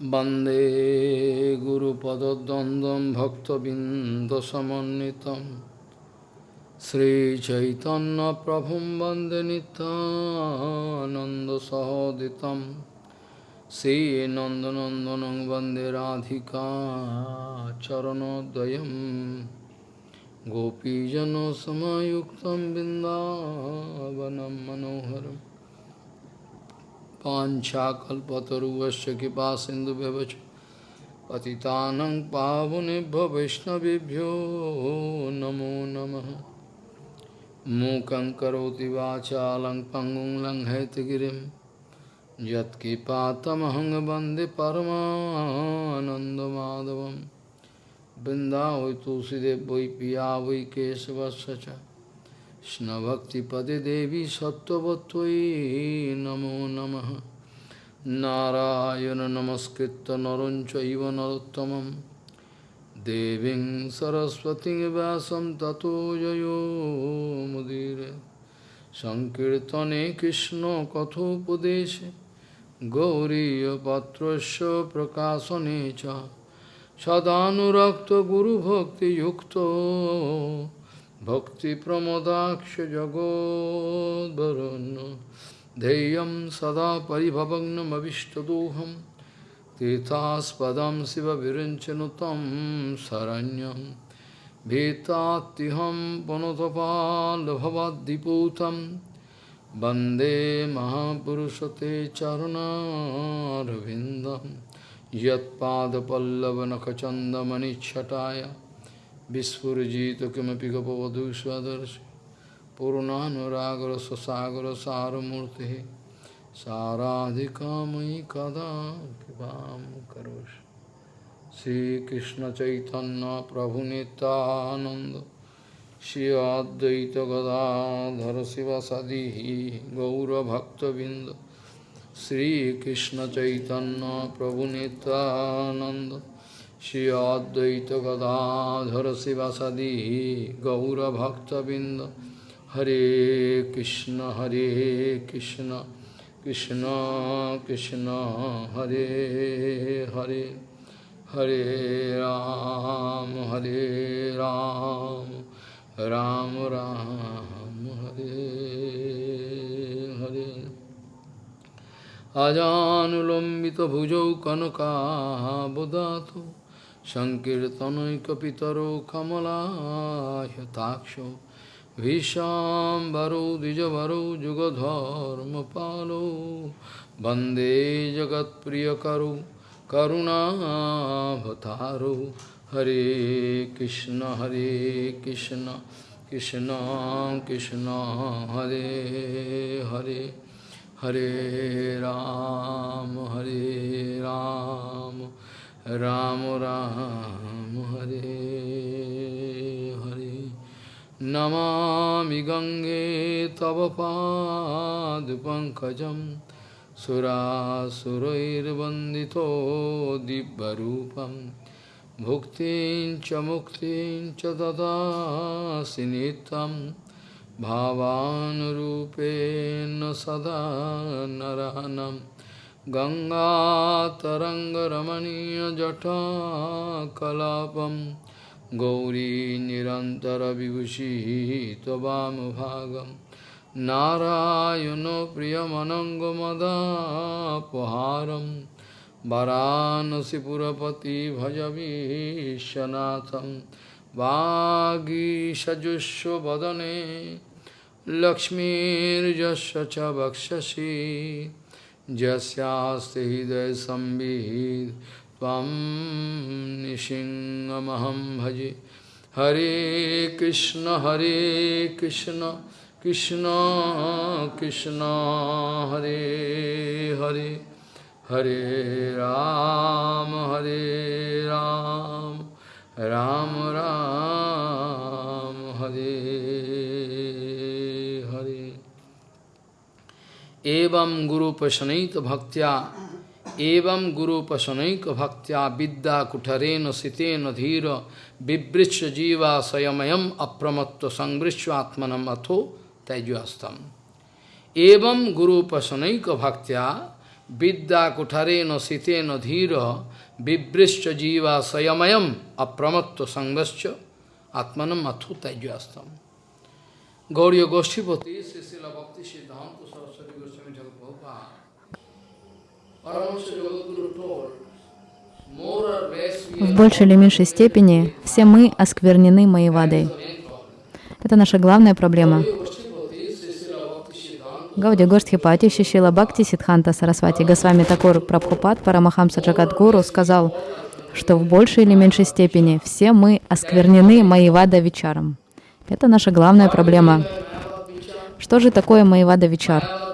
वन्दे गुरुपदद्वन्द्वं भक्तबिन्दसमन्वितं श्रीचैतन्यप्रभुं वन्दे नितानन्दसहोदितं श्रीनन्दनन्दनं वन्दे राधिका चरणोदयं गोपीजनसमयुक्तं बिन्दावनं मनोहरम् पाञ्छाकल्पतरुवश्च कृपा सिन्धुभ्यवच पतितानं पावनेभ्यो वैष्णवेभ्यो, नमो नमः। मूकं करोति वाचालं पङ्गुं लङ्घयतगिरिं यत्कृपातमहं वंदे परमानन्दमाधवं वृन्दावै तुलसीदेव वै पिया वै केशवस्य Krishnabhaktipade Devi Sattvatvai Namo Namaha Narayana Namaskritta Naruncha Iva Narottamam Devin Saraswati Vyasam Tato Jayo Mudire Sankirtane Krishna Kathopadeshe Gauriya Patrasya Prakasanecha Sadhanurakta Guru Bhakti Yukta जगोद्वरुन् ध्येयं सदा परिभवग्नमविष्टदोहं तीर्थास्पदं शिवविरञ्चनुतं शरण्यं भीतात्तिहं पुनतपाल्भवद्दिपूतं वन्दे महापुरुषते चरुणारविन्दं Vispurjita kimapi gopavadu svadarshi Purunanuragra sasagra saramurti Saradhikamai kada kipam karosh Sri Krishna Chaitanya Prabhu Nityananda Shri Advaita Gadadhara Sivasadihi Gaura Bhakta Vinda Sri Krishna Chaitanya Prabhu Nityananda Shri अद्वैत गदाधर शिवासदि गौरभक्तबिंद हरे कृष्ण हरे कृष्ण कृष्ण कृष्ण, हरे हरे। हरे राम हरे राम राम राम, हरे हरे। अजानुलंबित भुजौ कनका बुदा तो সংকীর্তনৈকপিতরো কমলাহতাক্ষ ভীষাম্বরো দ্বিজবরো যুগধর্মপালো বন্দে জগৎপ্রিয়করো করুণাভতারো হরে কৃষ্ণ হরে কৃষ্ণ কৃষ্ণ কৃষ্ণ হরে হরে হরে রাম হরে রাম राम राम हरे हरे। नमामि गङ्गे तव पादपङ्कजं सुरासुरैर्वन्दितो दिव्यरूपं। भुक्तिं च मुक्तिं च ददासि नित्यं। भावानुरूपेण सदा नरहनम् गङ्गातरङ्गरमणीयजटाकलापं गौरी निरन्तरविभूषिः त्ववामभागं नारायणो प्रियमनङ्गमदापहारं वरानसिपुरपति भजवीशनाथं वागीषजुष्वदने लक्ष्मीर्यस्य च वक्षसि jasyaste hidaya sambhid tvam nishingamaham bhaji Hare Krishna Hare Krishna Krishna Krishna Hare Hare Hare Ram Hare Ram Ram Ram Hare एवं गुरुपशनैक भक्त्या एवं गुरुपशनैक भक्त्या विद्या कुठरेण सितेन धीर बिवृक्ष जीवा स्वयमयम अप्रमत्त संवृश्वात्मनम अथो तैजस्तम एवं गुरुपशनैक भक्त्या vidya kutareno siteno dhira vibrischa jiva sayamayam apramatto sangascha atmanam athu tajyastam. Gauriya Goshtipati, Sisila Bhakti Siddhanta В большей или меньшей степени все мы осквернены Маевадой. Это наша главная проблема. Гауди Гоштхипати Шишила Бхакти Сидханта Сарасвати Госвами Такур Прабхупад Парамахамса Джагадгуру сказал, что в большей или меньшей степени все мы осквернены Маевада Вичаром. Это наша главная проблема. Что же такое Маевада Вичар?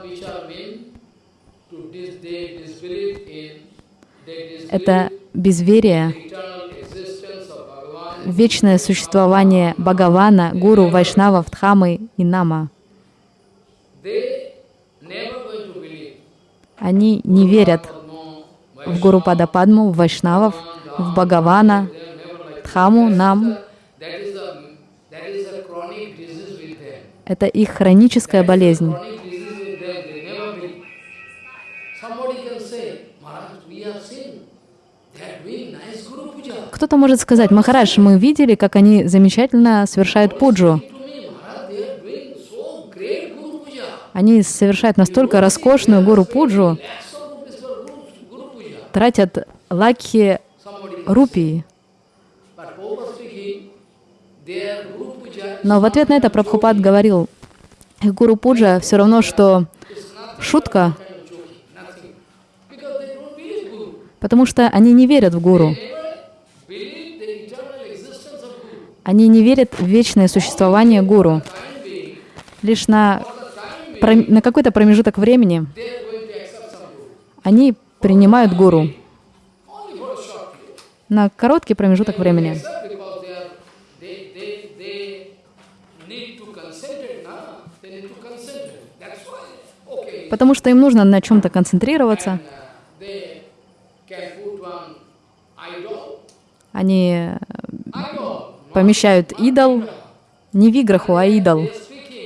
Это безверие, вечное существование Бхагавана, Гуру, Вайшнава, Дхамы и Нама. Они не верят в Гуру Падападму, в Вайшнавов, в Бхагавана, Дхаму, Нам. Это их хроническая болезнь. Кто-то может сказать, Махарадж, мы видели, как они замечательно совершают пуджу. Они совершают настолько роскошную гуру пуджу, тратят лакхи рупии. Но в ответ на это Прабхупад говорил, гуру пуджа все равно, что шутка, потому что они не верят в гуру. Они не верят в вечное существование гуру. Лишь на, на какой-то промежуток времени они принимают гуру. На короткий промежуток времени. Потому что им нужно на чем-то концентрироваться. Они помещают идол, не виграху, а идол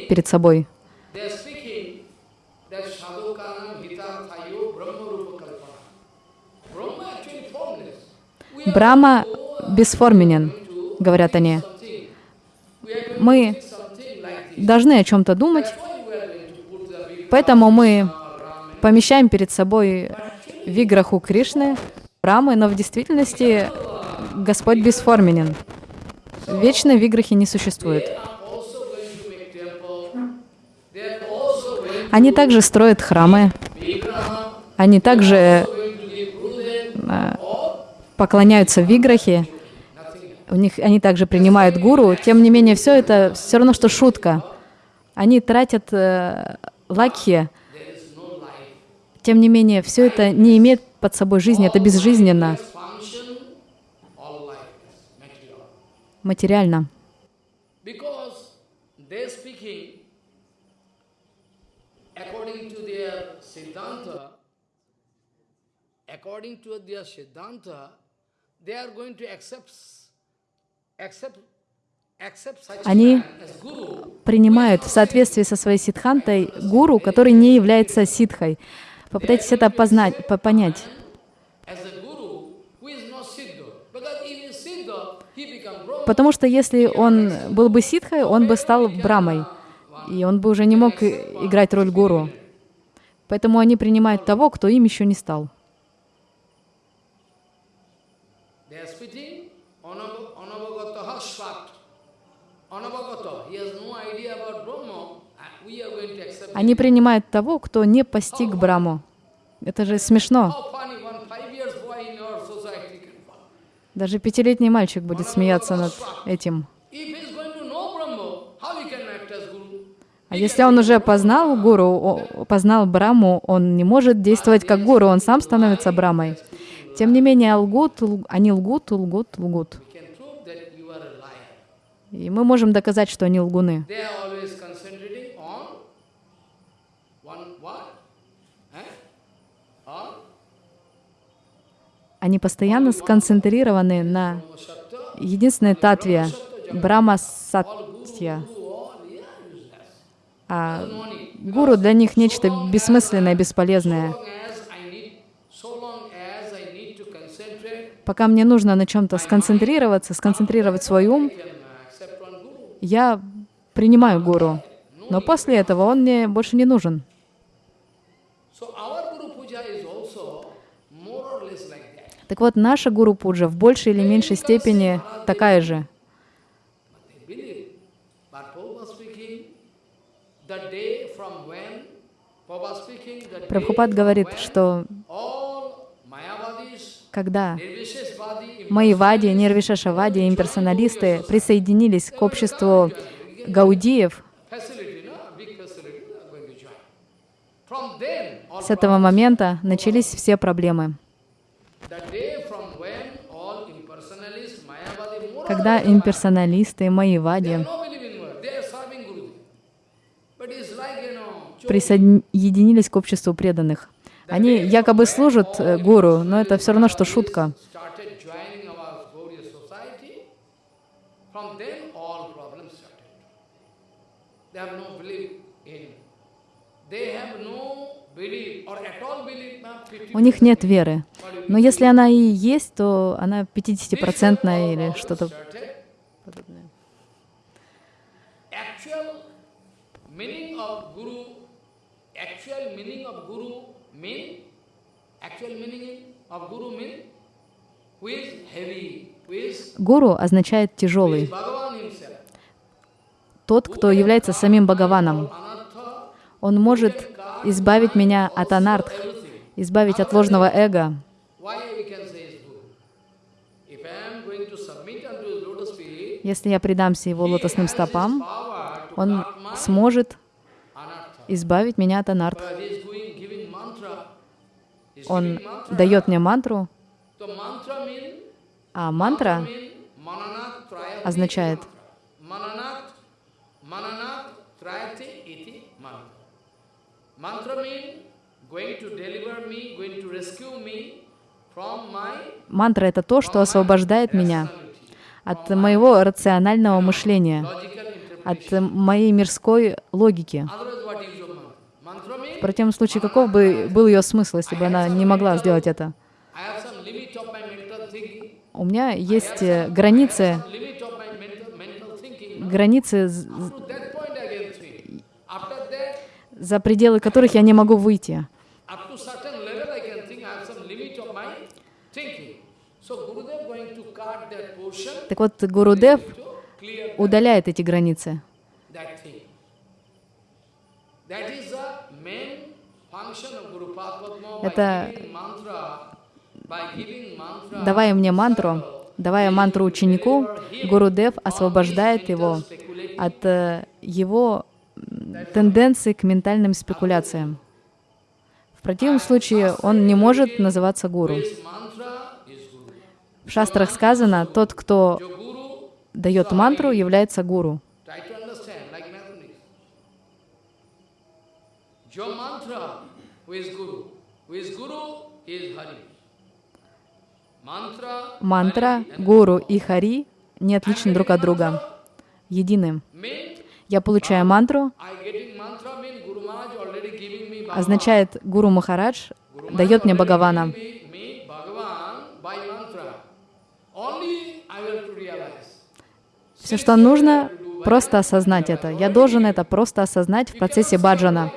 перед собой. Брахма бесформенен, говорят они. Мы должны о чем-то думать, поэтому мы помещаем перед собой виграху Кришны, Брамы, но в действительности Господь бесформенен. Вечной виграхи не существует. Они также строят храмы, они также э, поклоняются виграхи, у них, они также принимают гуру. Тем не менее, все это все равно, что шутка. Они тратят э, лакхи. Тем не менее, все это не имеет под собой жизни, это безжизненно. Материально. Они принимают в соответствии со своей сидхантой гуру, который не является ситхой. Попытайтесь это познать, понять. Потому что если он был бы ситхой, он бы стал брамой, и он бы уже не мог играть роль гуру. Поэтому они принимают того, кто им еще не стал. Они принимают того, кто не постиг Браму. Это же смешно. Даже пятилетний мальчик будет смеяться над этим. А если он уже познал гуру, познал Браму, он не может действовать как гуру, он сам становится Брамой. Тем не менее, лгут, они лгут, лгут, лгут. И мы можем доказать, что они лгуны. Они постоянно сконцентрированы на единственной татве Брахма Сатья. А гуру для них нечто бессмысленное, бесполезное. Пока мне нужно на чем-то сконцентрироваться, сконцентрировать свой ум, я принимаю гуру. Но после этого он мне больше не нужен. So our Guru Puja is also more or less like that. Так вот, наша гуру пуджа в большей или меньшей степени такая же. Прабхупад говорит, что когда Nirvishesvadi, Майявади, Нирвишашавади и имперсоналисты присоединились к обществу гаудиев, с этого момента начались все проблемы. Когда имперсоналисты, Майявади присоединились к обществу преданных. Они якобы служат э, гуру, но это все равно, что шутка. They have У них нет веры. Но если она и есть, то она 50-процентная или что-то is Гуру означает тяжелый, тот, кто является самим Бхагаваном. Он может избавить меня от анартх, избавить от ложного эго. Если я предамся его лотосным стопам, он сможет избавить меня от анартх. Он дает мне мантру, а мантра означает mananat, mananat trayati iti mantra. Mantra mean going to deliver me, going to rescue me from my Мантра — это то, что освобождает меня от моего рационального мышления, от моей мирской логики. В противном случае, каков бы был ее смысл, если бы она не могла сделать это? У меня есть э, границы, границы, з- To that point I can think. After that, за пределы которых я не могу выйти. Так вот, Гурудев удаляет эти границы. Это-. Давая мне мантру, давая мантру ученику, Гурудев освобождает его от э, его тенденции к ментальным спекуляциям. В противном случае он не может называться гуру. В шастрах сказано, тот, кто дает мантру, является гуру. Мантра, гуру и хари не отличны друг от друга, едины. Я получаю мантру, означает Гуру Махарадж дает мне Бхагавана. Все, что нужно, просто осознать это. Я должен это просто осознать в процессе баджана.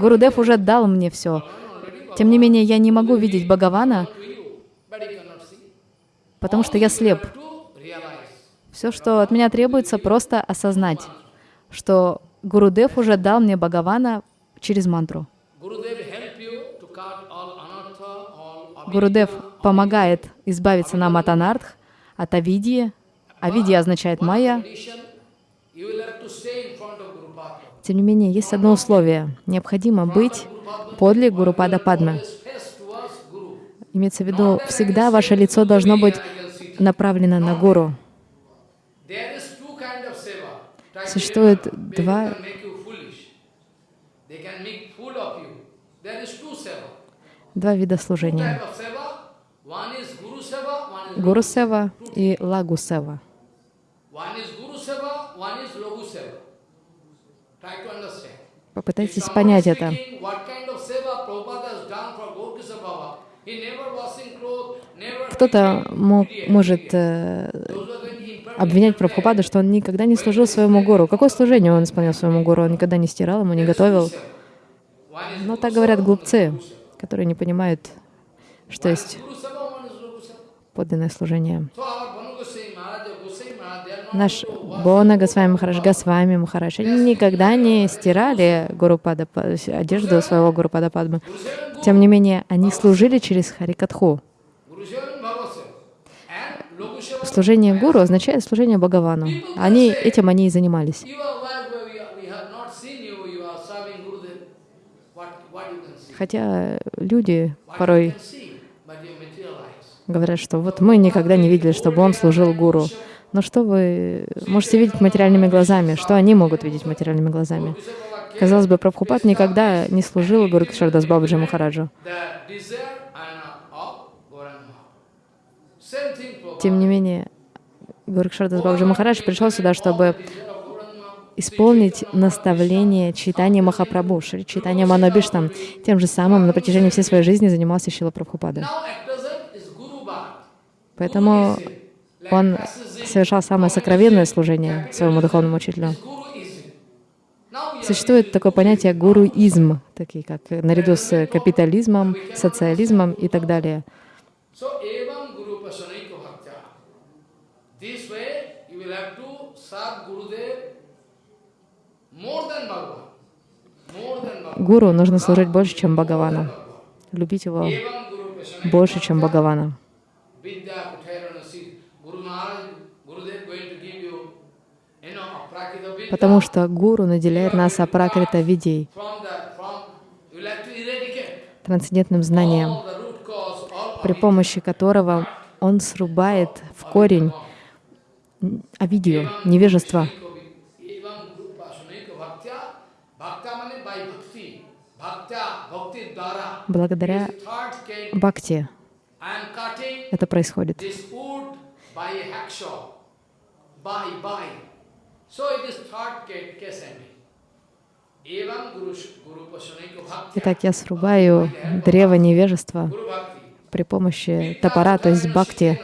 Гурудев уже дал мне все. Тем не менее, я не могу видеть Бхагавана, потому что я слеп. Все, что от меня требуется, просто осознать, что Гурудев уже дал мне Бхагавана через мантру. Гурудев помогает избавиться нам от анартх, от авидии. Авидия означает майя. Тем не менее, есть одно условие. Необходимо быть подле Гурупада Падмы. Имеется в виду, всегда ваше лицо должно быть направлено на Гуру. Two seva. два вида служения. Гуру Сева и Лагу Сева. Попытайтесь понять это. кто-то может э, обвинять Прабхупаду, что он никогда не служил своему гуру. Какое служение он исполнял своему гуру? Он никогда не стирал ему, не готовил. Но так говорят глупцы, которые не понимают, что есть подлинное служение. Наш Бона Госвами Махарадж, Госвами Махарадж, они никогда не стирали Гуру Пада, одежду своего Гуру Пада Падмы. Тем не менее, они служили через Харикатху. Служение Гуру означает служение Бхагавану. Они, этим они и занимались. Хотя люди порой говорят, что вот мы никогда не видели, чтобы он служил гуру. Но что вы можете видеть материальными глазами? Что они могут видеть материальными глазами? Казалось бы, Прабхупад никогда не служил Гуру Кишардас Бабаджи Махараджу. Тем не менее, Гуру Кишардас Бабаджи Махарадж пришел сюда, чтобы исполнить наставление читания Махапрабху, Читания Манабиштам. Тем же самым на протяжении всей своей жизни занимался Шила Прабхупада. Поэтому он совершал самое сокровенное служение своему духовному учителю. Существует такое понятие гуруизм, такие как наряду с капитализмом, социализмом и так далее. Гуру нужно служить больше, чем Бхагавану. Любить его больше, чем Бхагавана. Потому что Гуру наделяет нас апракрита видей, трансцендентным знанием, при помощи которого он срубает в корень авидию, невежество. Благодаря бхакти это происходит. Итак, я срубаю древо невежества при помощи топора, то есть бхакти.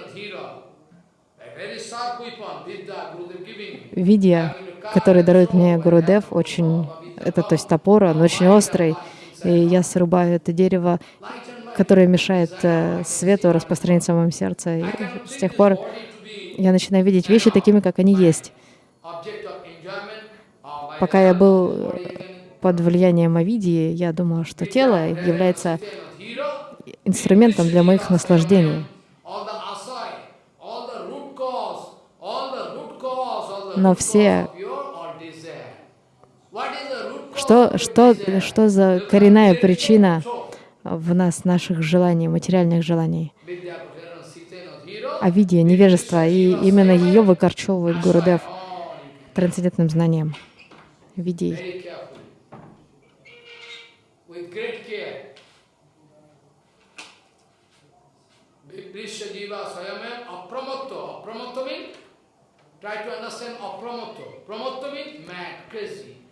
Видя, который дарует мне Гурудев, очень, это то есть топор, он очень острый, и я срубаю это дерево, которое мешает э, свету распространиться в моем сердце. И с тех пор я начинаю видеть вещи такими, как они есть. Пока я был под влиянием Авидии, я думал, что тело является инструментом для моих наслаждений. Но все... Что, что, что за коренная причина в нас, наших желаний, материальных желаний? Авидия, невежество, и именно ее выкорчевывает Гурудев трансцендентным знанием видей.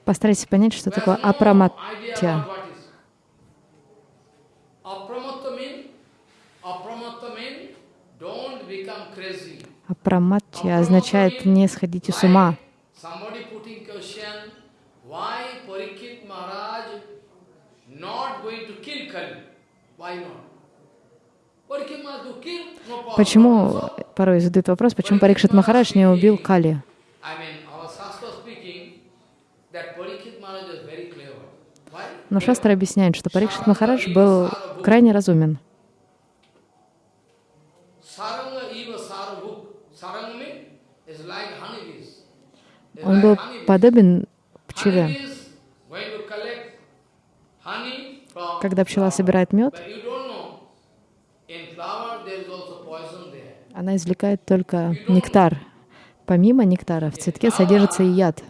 Постарайтесь понять, что такое апраматья. Апраматья означает не сходить с ума. Почему, порой задают вопрос, почему Парикшит Махарадж не убил Кали? Но Шастра объясняет, что Парикшит Махарадж был крайне разумен. Он был подобен пчеле. Когда пчела собирает мед, она извлекает только нектар. Помимо нектара в цветке содержится и яд.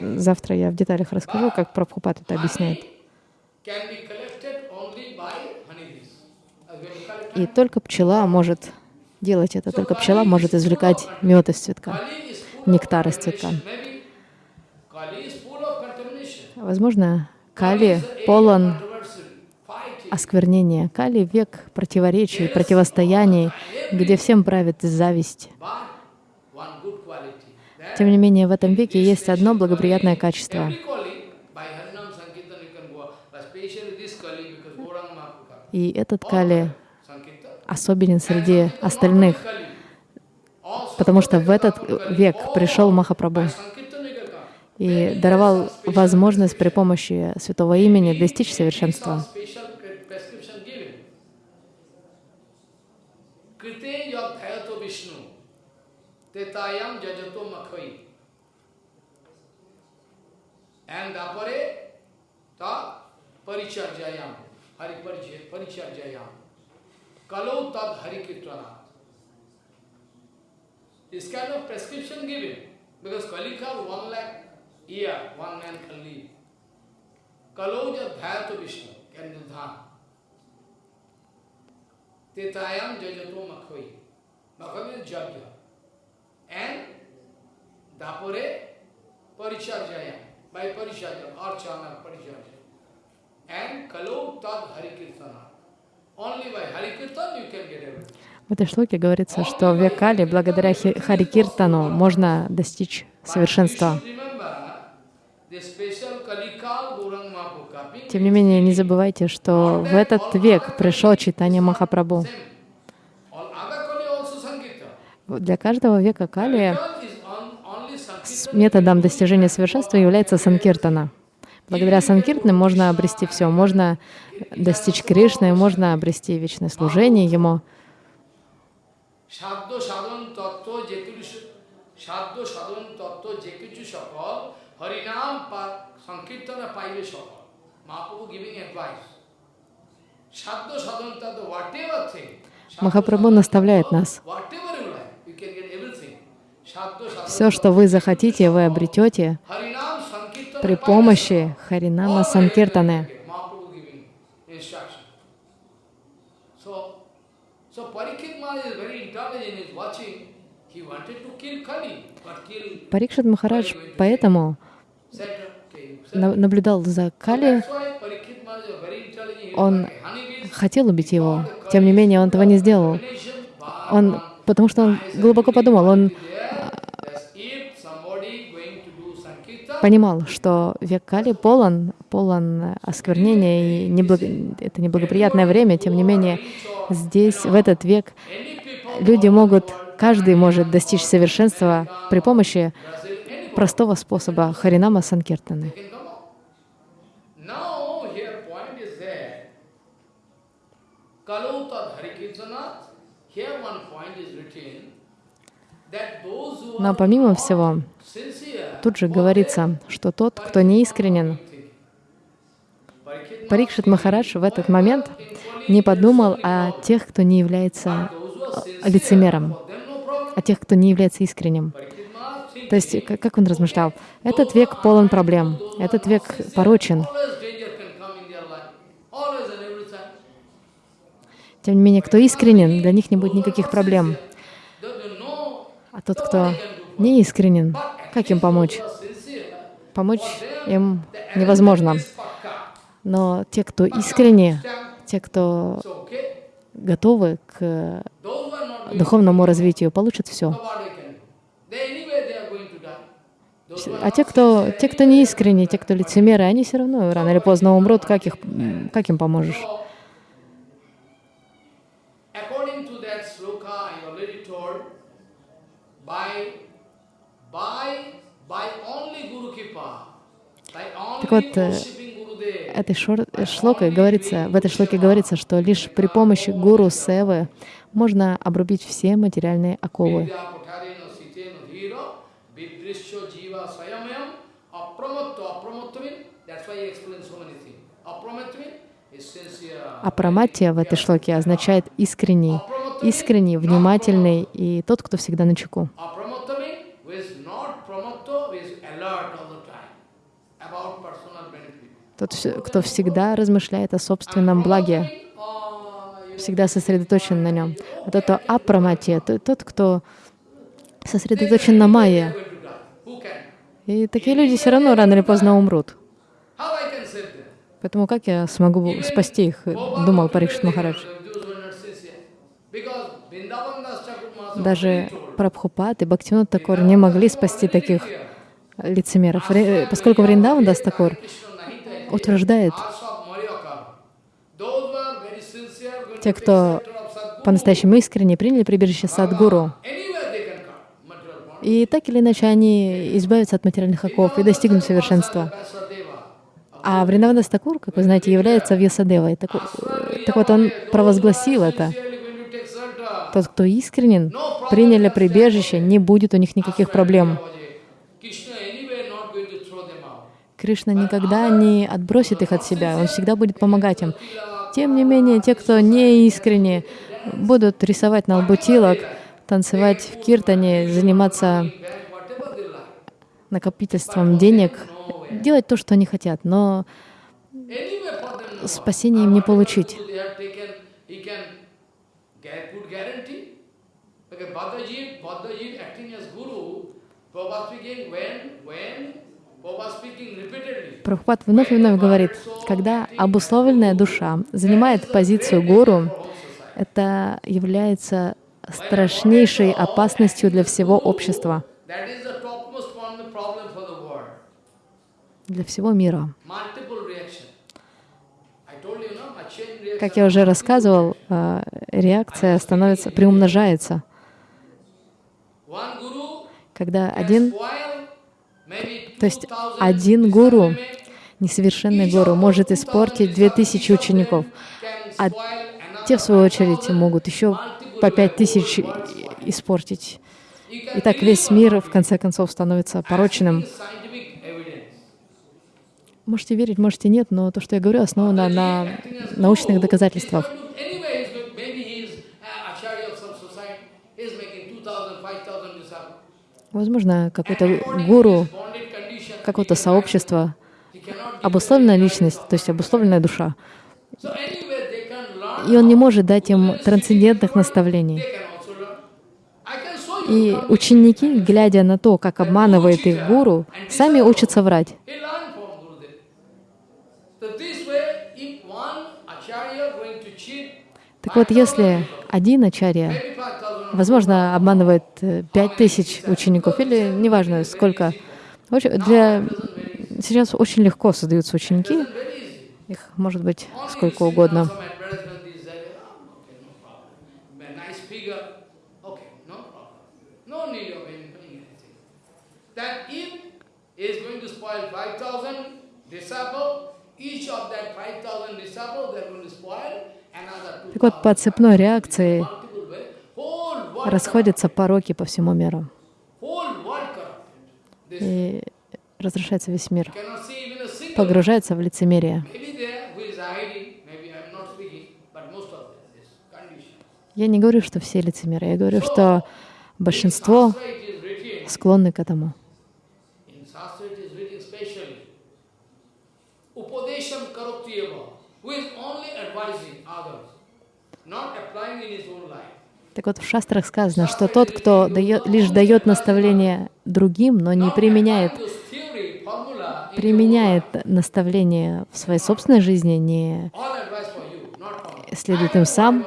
Завтра я в деталях расскажу, как Прабхупад это объясняет. И только пчела может делать это, только пчела может извлекать мед из цветка, нектар из цветка. Возможно, Кали полон осквернения. Кали — век противоречий, противостояний, где всем правит зависть. Тем не менее, в этом веке есть одно благоприятное качество. И этот Кали особенен среди остальных, потому что в этот век пришел Махапрабху Sankirtan you can come. И даровал возможность при помощи святого имени достичь совершенства. This kind of prescription given. Because Kalika one lakh year, one man can live. Kaloja Dhyato Vishnu can nidhan. Tetayam jajato makhoi. Makhoi is jagya. And dapore paricharjaya. By paricharjaya, archana paricharjaya. And kalo tad harikirtana. Only by harikirtan you can get everything. В этой шлоке говорится, что в век Кали благодаря Хи- Хари Киртану можно достичь совершенства. Тем не менее, не забывайте, что в этот век пришел читание Махапрабху. Для каждого века Кали методом достижения совершенства является санкиртана. Благодаря санкиртне можно обрести все, можно достичь Кришны, можно обрести вечное служение Ему. Шаддо Harinam Sankirtana Paiveshava. Mahaprabhu giving advice. Shadda Sadhanta, whatever thing. Махапрабху наставляет нас. Все, что вы захотите, вы обретете при помощи Харинама Санкиртаны. Парикшит Махарадж поэтому наблюдал за Кали, Он хотел убить его. Тем не менее, он этого не сделал. Он, потому что он глубоко подумал, он Sankirtan, понимал, что век Кали полон, полон осквернения, и неблаг- это неблагоприятное время. Тем не менее, здесь, в этот век, люди могут, каждый может достичь совершенства при помощи простого способа Харинама Санкиртаны. who Но помимо всего, тут же говорится, что тот, кто неискренен, Parikshit Парикшит Махарадж в этот момент не подумал о тех, кто не является лицемером, о тех, кто не является искренним. То есть, как он размышлял, этот век полон проблем, этот век порочен. Тем не менее, кто искренен, для них не будет никаких проблем. А тот, кто не искренен, как им помочь? Помочь им невозможно. Но те, кто искренне, те, кто готовы к духовному развитию, получат все. what they can do. They anyway they are going to die. Those who are А те, кто, те, кто не искренне, те, кто лицемеры, они все равно рано или поздно умрут. Как, их, как им поможешь? Так вот, э, Этой шор- шлокой говорится, в этой шлоке говорится, что лишь при помощи гуру Севы можно обрубить все материальные оковы. Vidya Kotarena Sitena Dhira, Vidrishya Jiva Swayamyam, Apramatto, Apramatto means, that's why he explains so many things. Apramatto means is sincere. Апраматия в этой шлоке означает искренний, искренний, внимательный и тот, кто всегда на чеку. Тот, кто всегда размышляет о собственном благе, всегда сосредоточен на нем. А тот, кто апраматия, то- тот, кто сосредоточен на майе. И такие люди все равно рано или поздно умрут. How I can save them? Поэтому как я смогу спасти их, думал Парикшит Махарадж. Даже Прабхупад и Бхактивинод Такур не могли спасти таких лицемеров, поскольку Вриндаван Дас Такур утверждает, те, кто по-настоящему искренне приняли прибежище Садгуру, и так или иначе они избавятся от материальных оков и достигнут совершенства. А Вриндаванас Такур, как вы знаете, является Вьясадевой. Так, так вот, он провозгласил это. Тот, кто искренен, приняли прибежище, не будет у них никаких проблем. Кришна никогда не отбросит их от себя, он всегда будет помогать им. Тем не менее, те, кто не искренне, будут рисовать на лбу тилок, танцевать в киртане, заниматься накопительством денег, делать то, что они хотят, но спасения им не получить. Прабхупад вновь и вновь говорит, когда обусловленная душа занимает позицию гуру, это является страшнейшей опасностью для всего общества, для всего мира. Как я уже рассказывал, э, реакция становится, приумножается. Когда один, то есть один гуру, несовершенный гуру, может испортить две тысячи учеников, а те, в свою очередь, могут еще по пять тысяч испортить. И так весь мир, в конце концов, становится порочным. Можете верить, можете нет, но то, что я говорю, основано на научных доказательствах. Возможно, какой-то гуру, какое-то сообщество, обусловленная личность, то есть обусловленная душа. И он не может дать им трансцендентных наставлений. И ученики, глядя на то, как обманывает их гуру, сами учатся врать. Так вот, если один ачарья, возможно, обманывает э, пять тысяч учеников, или неважно сколько, для... сейчас очень легко создаются ученики, их может быть сколько угодно. Так вот, по цепной реакции расходятся пороки по всему миру. И разрушается весь мир, погружается в лицемерие. Я не говорю, что все лицемеры, я говорю, что большинство склонны к этому. Так вот, в шастрах сказано, что тот, кто дает, лишь дает наставление другим, но не применяет, применяет наставление в своей собственной жизни, не следует им сам,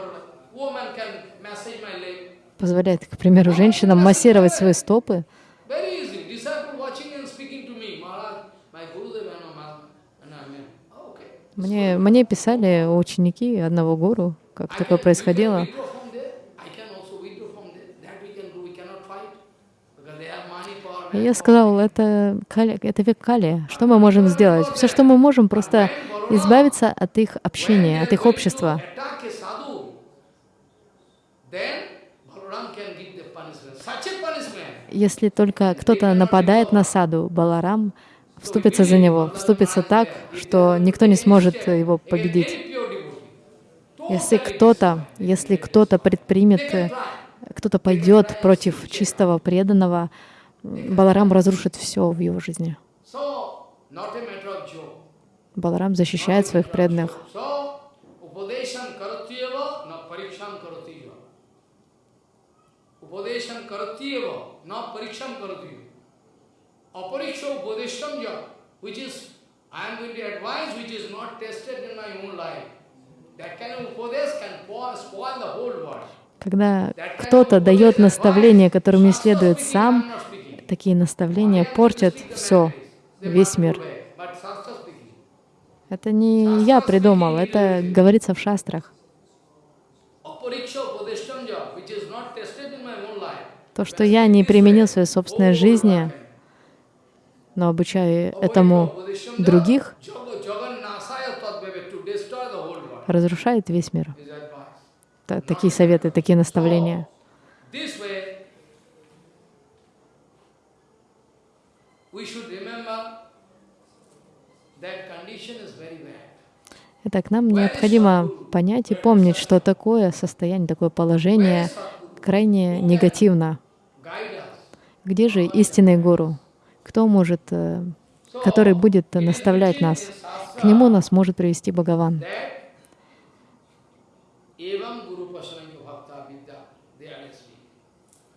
позволяет, к примеру, женщинам массировать свои стопы, Мне, мне писали ученики одного гуру, как такое происходило. И я сказал, это, кали, это век Кали. Что мы можем сделать? Все, что мы можем, просто избавиться от их общения, от их общества. Если только кто-то нападает на саду, Баларам вступится за него, вступится так, что никто не сможет его победить. Если кто-то, если кто-то предпримет, кто-то пойдет против чистого преданного, Баларам разрушит все в его жизни. Баларам защищает своих преданных. I am going to advise which is not tested in my own life. That kind of upadesh can spoil the whole world. Когда кто-то дает наставления, которым не следует сам, такие наставления портят все, весь мир. Это не я придумал, это говорится в шастрах. Apariksha which is. То, что я не применил в своей собственной жизни, но обучаю этому других, разрушает весь мир. Та- Такие советы, такие наставления. Итак, нам необходимо понять и помнить, что такое состояние, такое положение крайне негативно. Где же истинный гуру? Кто может, э, который будет наставлять нас? К нему нас может привести Бхагаван. That evam guru pasananga bhakta vidya, they are explained.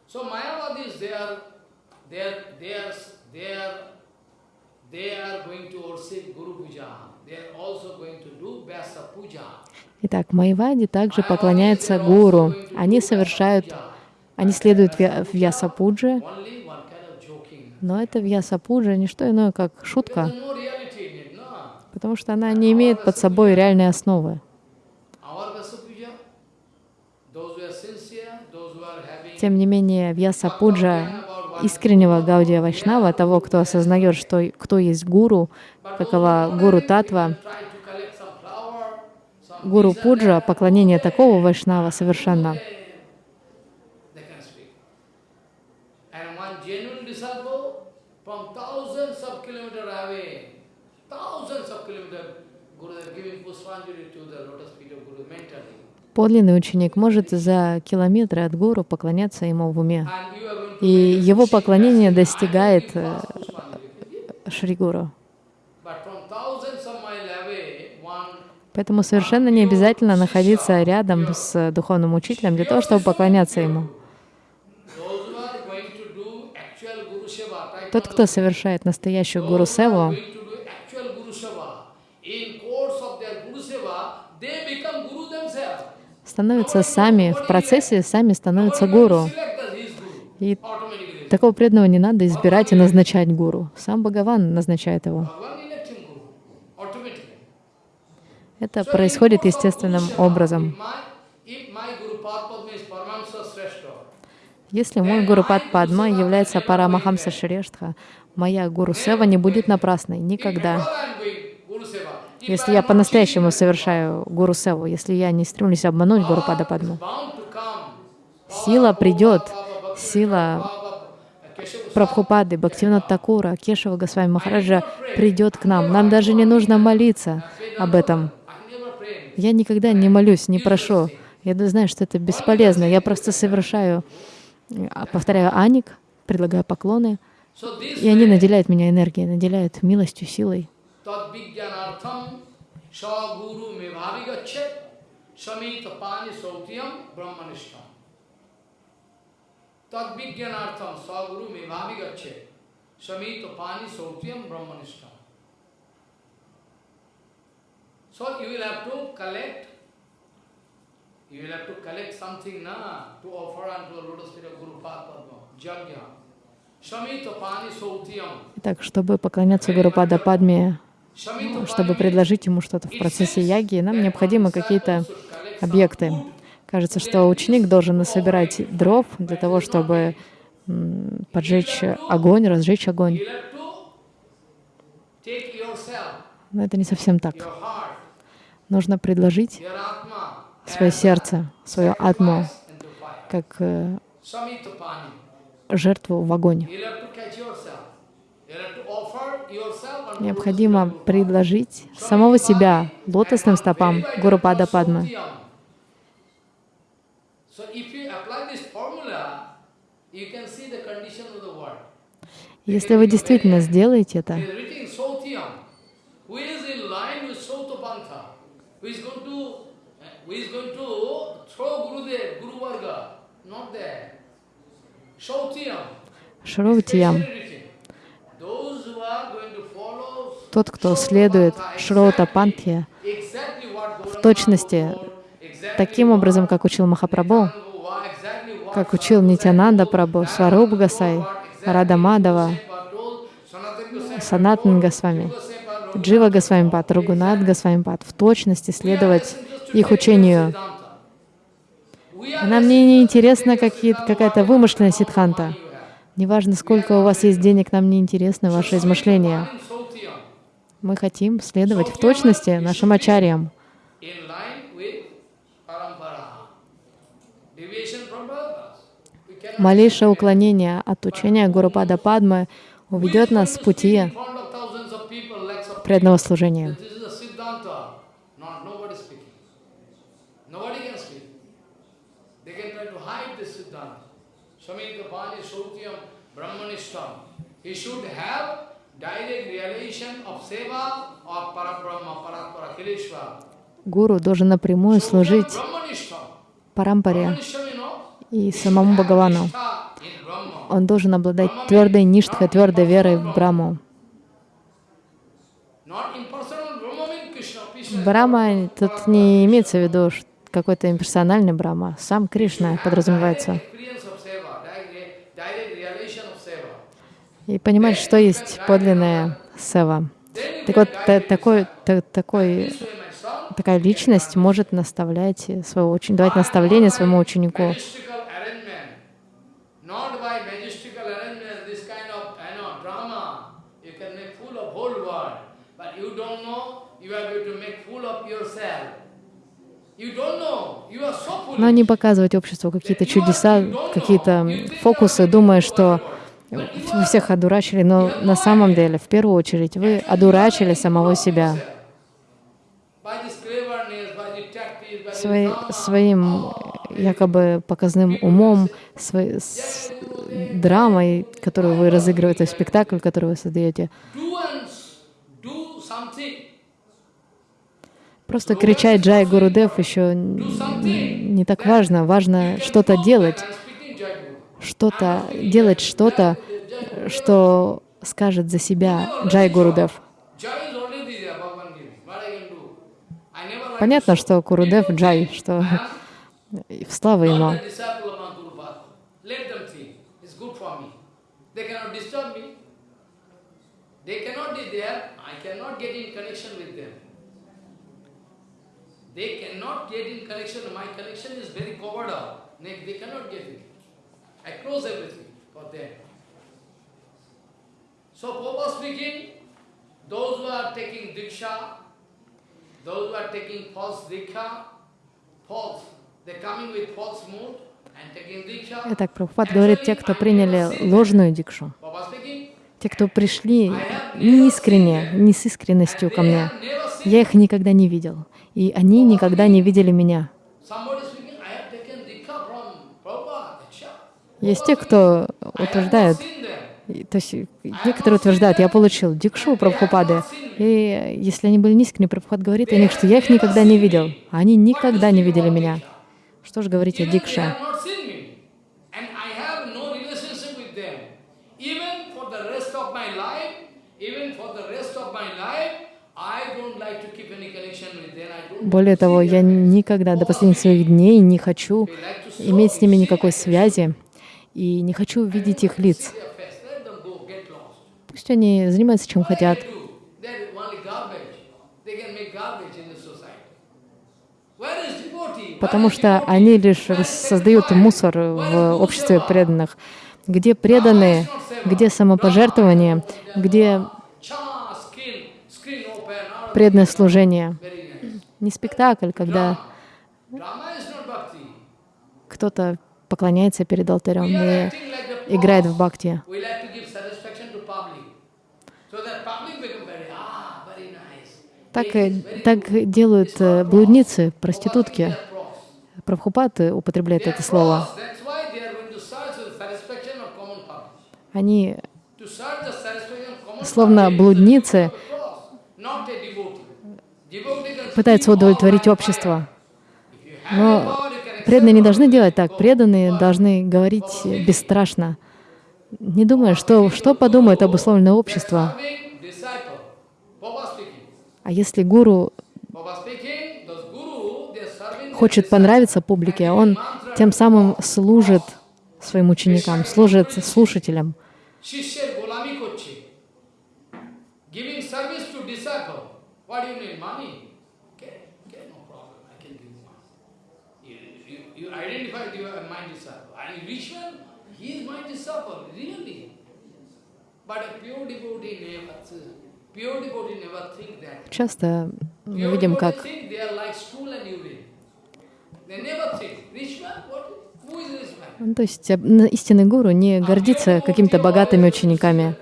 So Mayavadis, they are, they are, they are, they are, they are going to worship Guru Puja. They are also going to do Vyasa Puja. Итак, Майвади также поклоняются гуру. Они совершают, они следуют в Ясапудже, Only one kind of joking. Но это Вьясапуджа не что иное, как шутка, потому что она не имеет под собой реальной основы. Тем не менее, Вьясапуджа искреннего Гаудия Вайшнава, того, кто осознает, что кто есть гуру, какова гуру татва, гуру пуджа, поклонение такого Вайшнава совершенно. they can speak. And one genuine disciple from thousands of kilometers away, thousands of kilometers, Guru is giving Pushpanjali to the lotus feet of Guru mentally. Подлинный ученик может за километры от гуру поклоняться ему в уме. И его поклонение достигает э. Шри Гуру. Поэтому совершенно не обязательно находиться рядом с духовным учителем для того, чтобы поклоняться ему. those who are going to do actual Guru Seva, right Тот, кто совершает настоящую гуру севу, становятся сами, в процессе сами становятся гуру. И такого преданного не надо избирать и назначать гуру. Сам Бхагаван назначает его. Это происходит естественным образом. If my, if my Guru Padma is Paramahamsa Sreshta, Если мой гуру Пад Падма является Парамахамса Шрештха, моя гуру Сева не будет напрасной никогда. Если я по-настоящему совершаю гуру Севу, если я не стремлюсь обмануть гуру Пада Падму, сила придет, сила Прабхупады, Бхактивинод Такура, Кешева Госвами Махараджа придет к нам. Нам даже не нужно молиться об этом. Я никогда не молюсь, не прошу. Я знаю, что это бесполезно. Я просто совершаю, повторяю аник, предлагаю поклоны, и они наделяют меня энергией, наделяют милостью, силой. samita pani sautiyam brahmanishtam. So you will have to collect, you will have to collect something na to offer unto the lotus feet of Guru Padma, Jagya. Итак, чтобы поклоняться Гуру Пада Падме, чтобы предложить ему что-то в процессе яги, нам необходимы какие-то объекты. Кажется, что ученик должен насобирать дров для того, чтобы поджечь огонь, разжечь огонь. Но это не совсем так. Нужно предложить свое сердце, свое атму, как э, жертву в огонь. Необходимо предложить самого себя лотосным стопам Гуру Пада Падмы. Если вы действительно сделаете это, who in line with Sautapantha, who is going to, uh, who is going to throw Gurudev, Guru Varga, not there. Sautiyam. Шрутиям, Very written. Those who are going to follow Тот, кто следует Шрота Пантхе, в точности, таким образом, как учил Махапрабху, как учил Нитянанда Прабhu, Сваруб Гасай, Рада Мадава, Санатан Госвами, Джива Госвами Пад, Ругунат Госвами Пад, в точности следовать их учению. Нам не интересна какая-то вымышленная ситханта. Неважно, сколько у вас есть денег, нам не интересны ваши измышления. Мы хотим следовать в точности нашим ачарьям. Малейшее уклонение от учения Гурупада Падмы уведет нас с пути преданного служения. Гуру должен напрямую служить Парампаре и самому Бхагавану. Он должен обладать твердой ништхой, твердой верой в Браму. Брама тут не имеется в виду какой-то имперсональный Брама. Сам Кришна подразумевается. И понимать, что есть подлинная сева. Так вот, такой, такой, такая личность может наставлять своего ученика, давать наставление своему ученику. Но не показывать обществу какие-то чудеса, какие-то фокусы, думая, что вы всех одурачили, но на самом деле, в первую очередь, вы одурачили самого себя. Свои, своим якобы показным умом, своей, с драмой, которую вы разыгрываете, спектакль, который вы создаете. Просто кричать «Джай Гурудев» еще не так важно. Важно что-то делать, что-то делать что-то, что скажет за себя Джай Гурудев. Понятно, что Гурудев Джай, что в славу ему. They cannot get in connection in. My connection is very covered up. They cannot get it. I close everything for them. So, Papa speaking, those who are taking diksha, those who are taking false diksha, false, they're coming with false mood. Итак, Прабхупад говорит, те, кто приняли ложную дикшу, те, кто пришли неискренне, не с искренностью ко мне, я их никогда не видел и они никогда не видели меня. Есть те, кто утверждают, то есть некоторые утверждают, я получил дикшу Прабхупады, и если они были низкими, Прабхупад говорит о них, что я их никогда не видел, а они никогда не видели меня. Что же говорить о дикше? Более того, я никогда до последних своих дней не хочу иметь с ними никакой связи и не хочу видеть их лиц. Пусть они занимаются чем хотят. Потому что они лишь создают мусор в обществе преданных. Где преданные, где самопожертвование, где преданное служение не спектакль, когда кто-то поклоняется перед алтарем и играет в бхакти. Так, так делают э, блудницы, проститутки. Прабхупад употребляет это слово. Они, словно блудницы, пытаются удовлетворить общество. Но Преданные не должны делать так, преданные должны говорить бесстрашно, не думая, что, что подумает обусловленное общество. А если гуру хочет понравиться публике, он тем самым служит своим ученикам, служит слушателям. What do you need? Money? Identified you are my disciple and rich man he is my disciple really but a pure devotee never pure devotee never think that Часто мы видим, как ну, то есть истинный гуру не гордится какими-то богатыми учениками.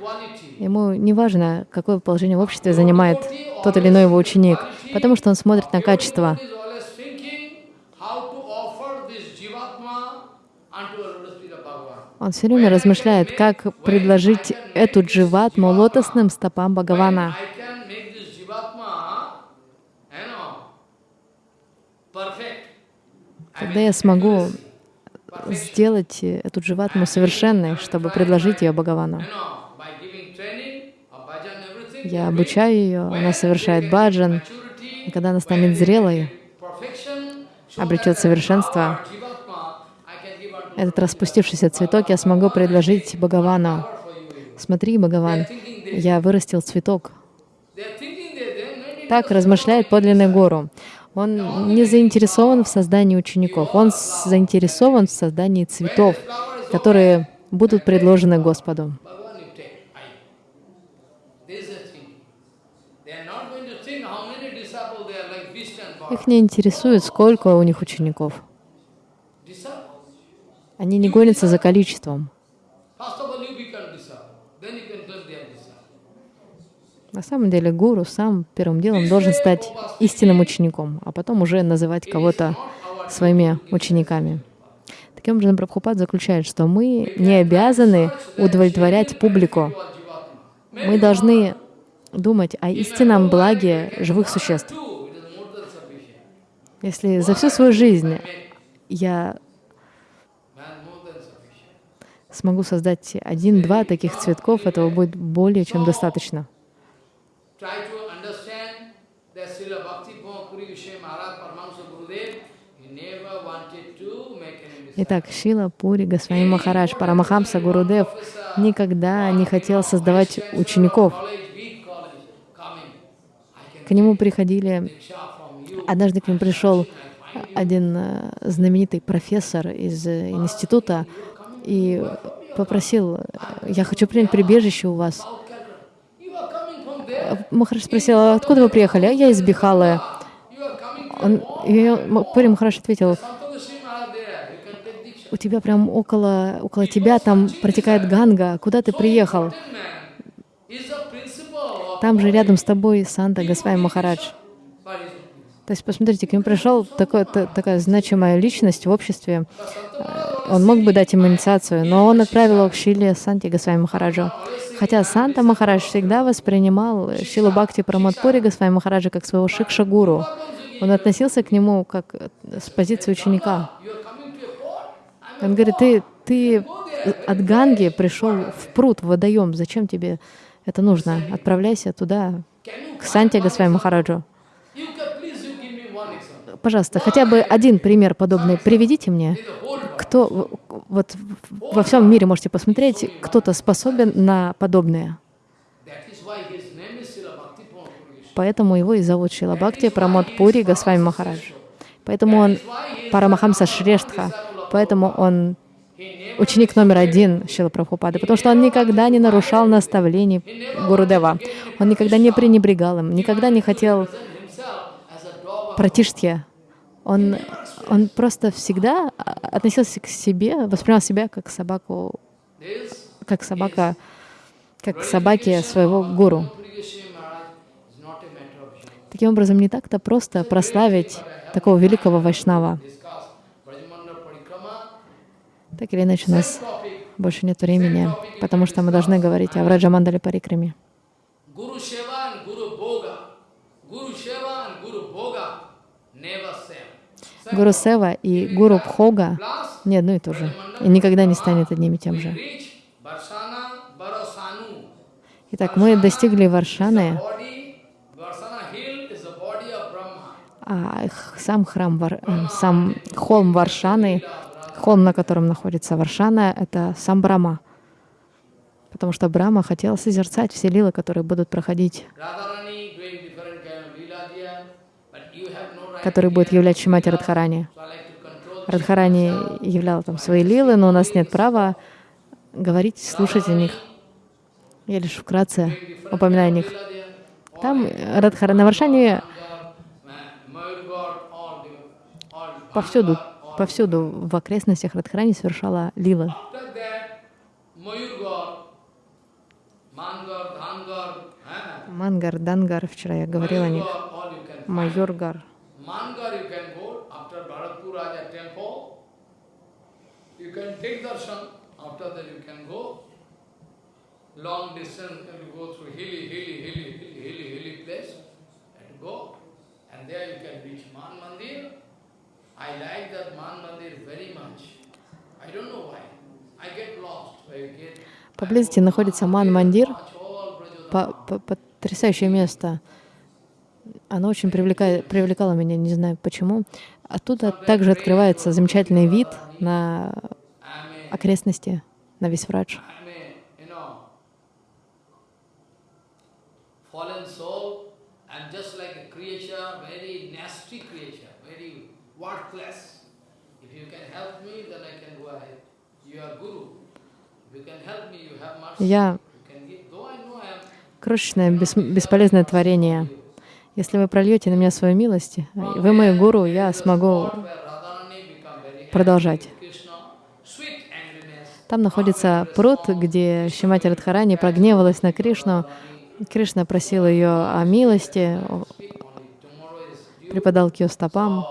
Ему не важно, какое положение в обществе занимает тот или иной его ученик, потому что он смотрит на качество. is always thinking how to offer this jivatma unto a lotus feet of Bhagavan. Он все время размышляет, как предложить эту дживатму лотосным стопам Бхагавана. Mean, я смогу сделать эту дживатму совершенной, чтобы предложить ее Бхагавану. Я обучаю ее, она совершает баджан. И когда она станет зрелой, обретет совершенство, our jivatma, I can give unto этот распустившийся цветок я смогу предложить Бхагавану. Смотри, Бхагаван, я вырастил цветок. Так размышляет подлинный гуру. Он не заинтересован в создании учеников, он заинтересован в создании цветов, которые будут предложены Господу. Их не интересует, сколько у них учеников. Они не гонятся за количеством. На самом деле гуру сам первым делом должен стать истинным учеником, а потом уже называть кого-то своими учениками. Таким образом, Прабхупад заключает, что мы не обязаны удовлетворять публику. Мы должны думать о истинном благе живых существ. Если за всю свою жизнь я смогу создать один-два таких цветков, этого будет более чем достаточно. Итак, Шила Пури Госвами Махарадж Парамахамса Гурудев никогда не хотел создавать учеников. К нему приходили, однажды к нему пришел один э, знаменитый профессор из э, института и попросил, я хочу принять прибежище у вас. Махарадж спросил, «А откуда вы приехали? А я из Бихалы. Он, и Пури Махарадж ответил, у тебя прям около, около тебя там протекает Ганга, куда ты приехал? Там же рядом с тобой Санта Госвами Махарадж. То есть, посмотрите, к нему пришел такой, та- такая значимая личность в обществе. Э, Он мог бы дать ему инициацию, но он отправил его к Шиле Санти Госвами Махараджу. Хотя Санта Махарадж всегда воспринимал Шилу Бхакти Прамадпури Госвами Махараджа как своего шикша-гуру. Он относился к нему как э, с позиции ученика. Он говорит, ты, ты от Ганги пришел в пруд, в водоем, зачем тебе это нужно? Отправляйся туда, к Санте Госвами Махараджу. You can please you give me one example. Пожалуйста, хотя бы один пример подобный приведите мне. Кто вот во всем мире можете посмотреть, кто-то способен на подобное. Поэтому его и зовут Шила Бхакти Прамод Пури Госвами Махарадж. Поэтому он Парамахамса Шрештха. Поэтому он ученик номер один Шила Прабхупады, потому что он никогда не нарушал наставлений Гурудева. Он никогда не пренебрегал им, никогда не хотел Himself as a dog. пратиштхи. Он, он просто всегда а, относился к себе, воспринимал себя как собаку, как собака, как к собаке своего гуру. Таким образом, не так-то просто прославить такого великого вайшнава. Так или иначе, у нас больше нет времени, потому что мы должны говорить о Враджамандале Парикраме. Guru Seva and Guru Bhoga. Guru Seva and Guru Bhoga never same. Гуру Сева и Гуру Plus, не одно и то же, и никогда не станет одним и тем же. Итак, мы достигли Варшаны, А сам храм, Вар- э, сам холм Варшаны, холм, на котором находится Варшана, это сам Брама. Потому что Брама хотел созерцать все лилы, которые будут проходить, Radharani doing different kind of lila there, but которые будут являть Шимати Радхарани. Радхарани являл там свои лилы, но у нас нет права говорить, слушать о них. Я лишь вкратце упоминаю о них. Там Радхара на Варшане повсюду, повсюду в окрестностях Радхарани совершала лилы. Мангар, Дангар, вчера я говорила о них. Майоргар. Mangar you can go after Bharatpur Raja temple. You can take darshan. After that you can go. Long distance you go through hilly, hilly, hilly, hilly, hilly, hilly place and go. And there you can reach Man Mandir. I like that Man Mandir very much. I don't know why. I get lost. I get Поблизости находится all Brajodham. по- по- потрясающее место. Оно очень привлека- привлекало меня, не знаю почему. Оттуда также открывается замечательный вид на окрестности, на весь mercy. Я крошечное, бес- бесполезное творение. Если вы прольете на меня свою милость, вы мой гуру, я смогу продолжать. Там находится пруд, где Шимати Радхарани прогневалась на Кришну. Кришна просил ее о милости, припадал к ее стопам.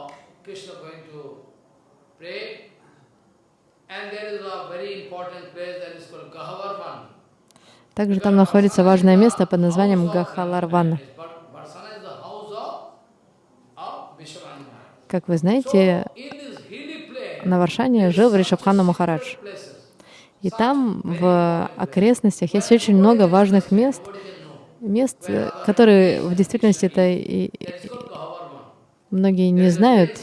Также там находится важное место под названием Гахаларван. Barsana is the house of, of Vishwamana. Как вы знаете, на Варшане жил Ришабхана Махарадж. И там, в окрестностях, есть очень много важных мест, мест, которые в действительности это и- и- многие не знают.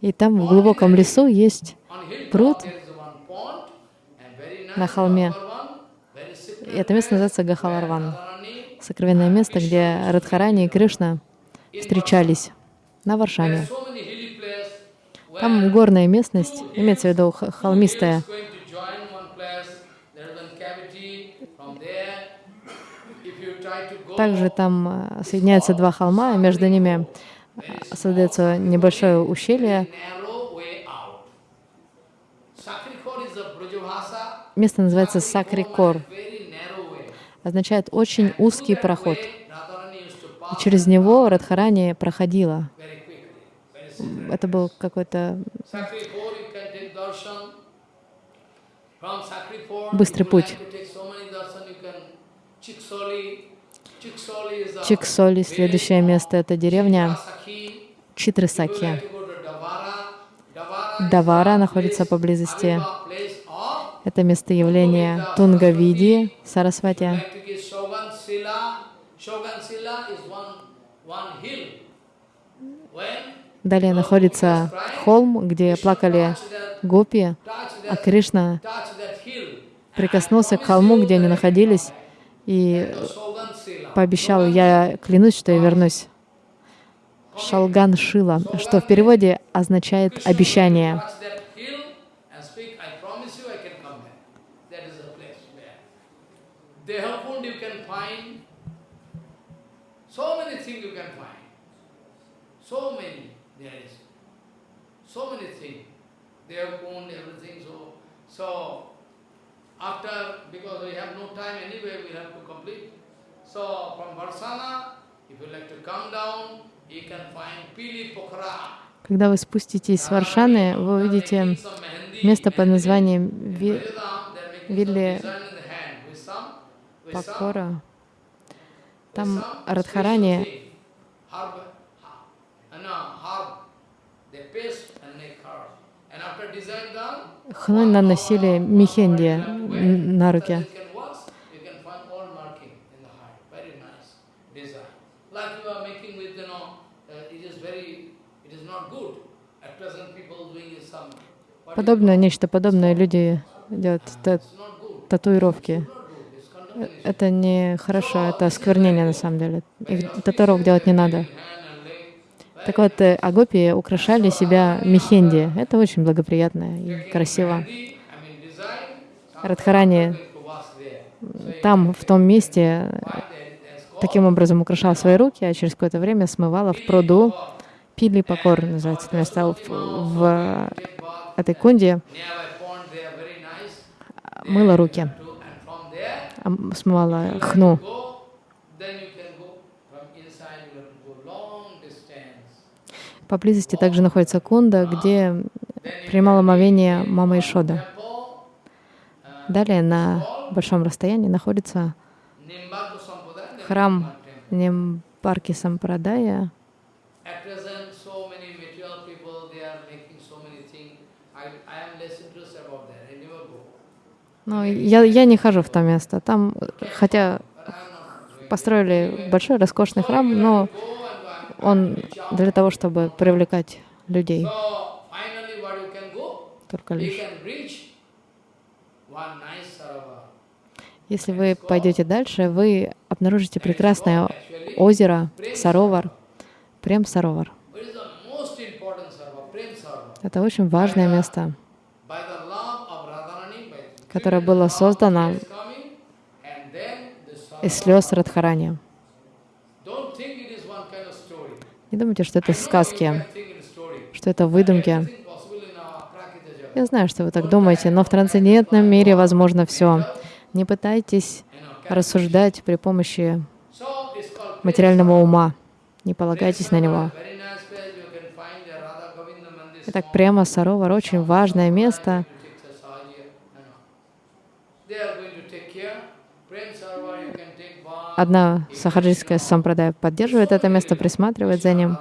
И там в глубоком лесу есть Пруд на холме. И это место называется Гахаларван. Сокровенное место, где Радхарани и Кришна встречались на where Там горная местность, имеется в виду холмистая. Также там э, соединяются два холма, и между ними э, создается небольшое ущелье. Место называется Сакрикор. Означает очень узкий проход. И через него Радхарани проходила. Это был какой-то Быстрый путь. Чиксоли. Следующее место — это деревня Читрысаки. Давара находится поблизости. Это местоявление Тунгавиди, Сарасвати. one, one hill. When Далее находится холм, где плакали гопи, а Кришна прикоснулся к холму, где они находились, и пообещал, я клянусь, что я вернусь. Шалган Шила, что в переводе означает обещание. Touch that hill and speak, I promise you I can come back. That is the place where. Dehakund you can find. So many things you can find. So many there is. So many things. Dehakund, everything. So, so after, because we have no time anyway, we have to complete. So from Varsana, if you like to come down, you can find Pili Pokhara. Когда вы спуститесь с Варшаны, вы увидите место под названием Ви- Вилли Пакора. Там Радхарани Хной наносили михенди н- на руки. Подобное, нечто подобное люди делают татуировки. Это не хорошо, это осквернение на самом деле. Их татуировок делать не надо. Так вот, э, агопи украшали себя мехенди. Это очень благоприятно и красиво. Радхарани там, в том месте, таким образом украшала свои руки, а через какое-то время смывала в пруду. Пили покор называется это место. В, в этой кунде мыла руки, To, and from there, а м- смывала хну. Поблизости также находится кунда, где принимала омовение мама Ишода. Далее на большом расстоянии находится храм. Нимбарки Сампрадая. At present, so many material people, they are making so many things. I, I am less interested about that. I never go. Но я, я не хожу в то место. Там, хотя построили большой роскошный храм, но он для того, чтобы привлекать людей. Только лишь. Если вы пойдете дальше, вы обнаружите прекрасное озеро Саровар, Прем Саровар. Это очень важное место, By the love of Radharani, by the которое было создано из слез Радхарани. Не думайте, что это сказки, что это выдумки. Я знаю, что вы так думаете, но в трансцендентном мире возможно все. Не пытайтесь рассуждать при помощи материального ума. Не полагайтесь на него. Итак, прямо Саровар очень важное место. Одна сахаджийская сампрадая поддерживает это место, присматривает за ним.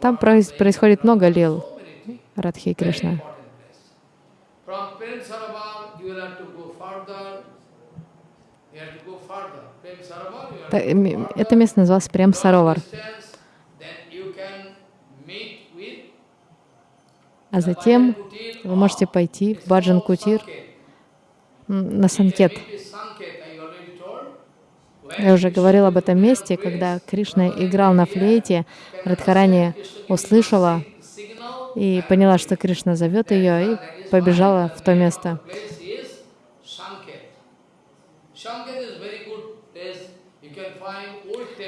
Там проис- происходит много лил. Радхи и Кришна. Это место называлось Прем Саровар. А затем вы можете пойти в Баджан Кутир на Санкет. Я уже говорил об этом месте, когда Кришна играл на флейте, Радхарани услышала и поняла, что Кришна зовет ее, и побежала в то место.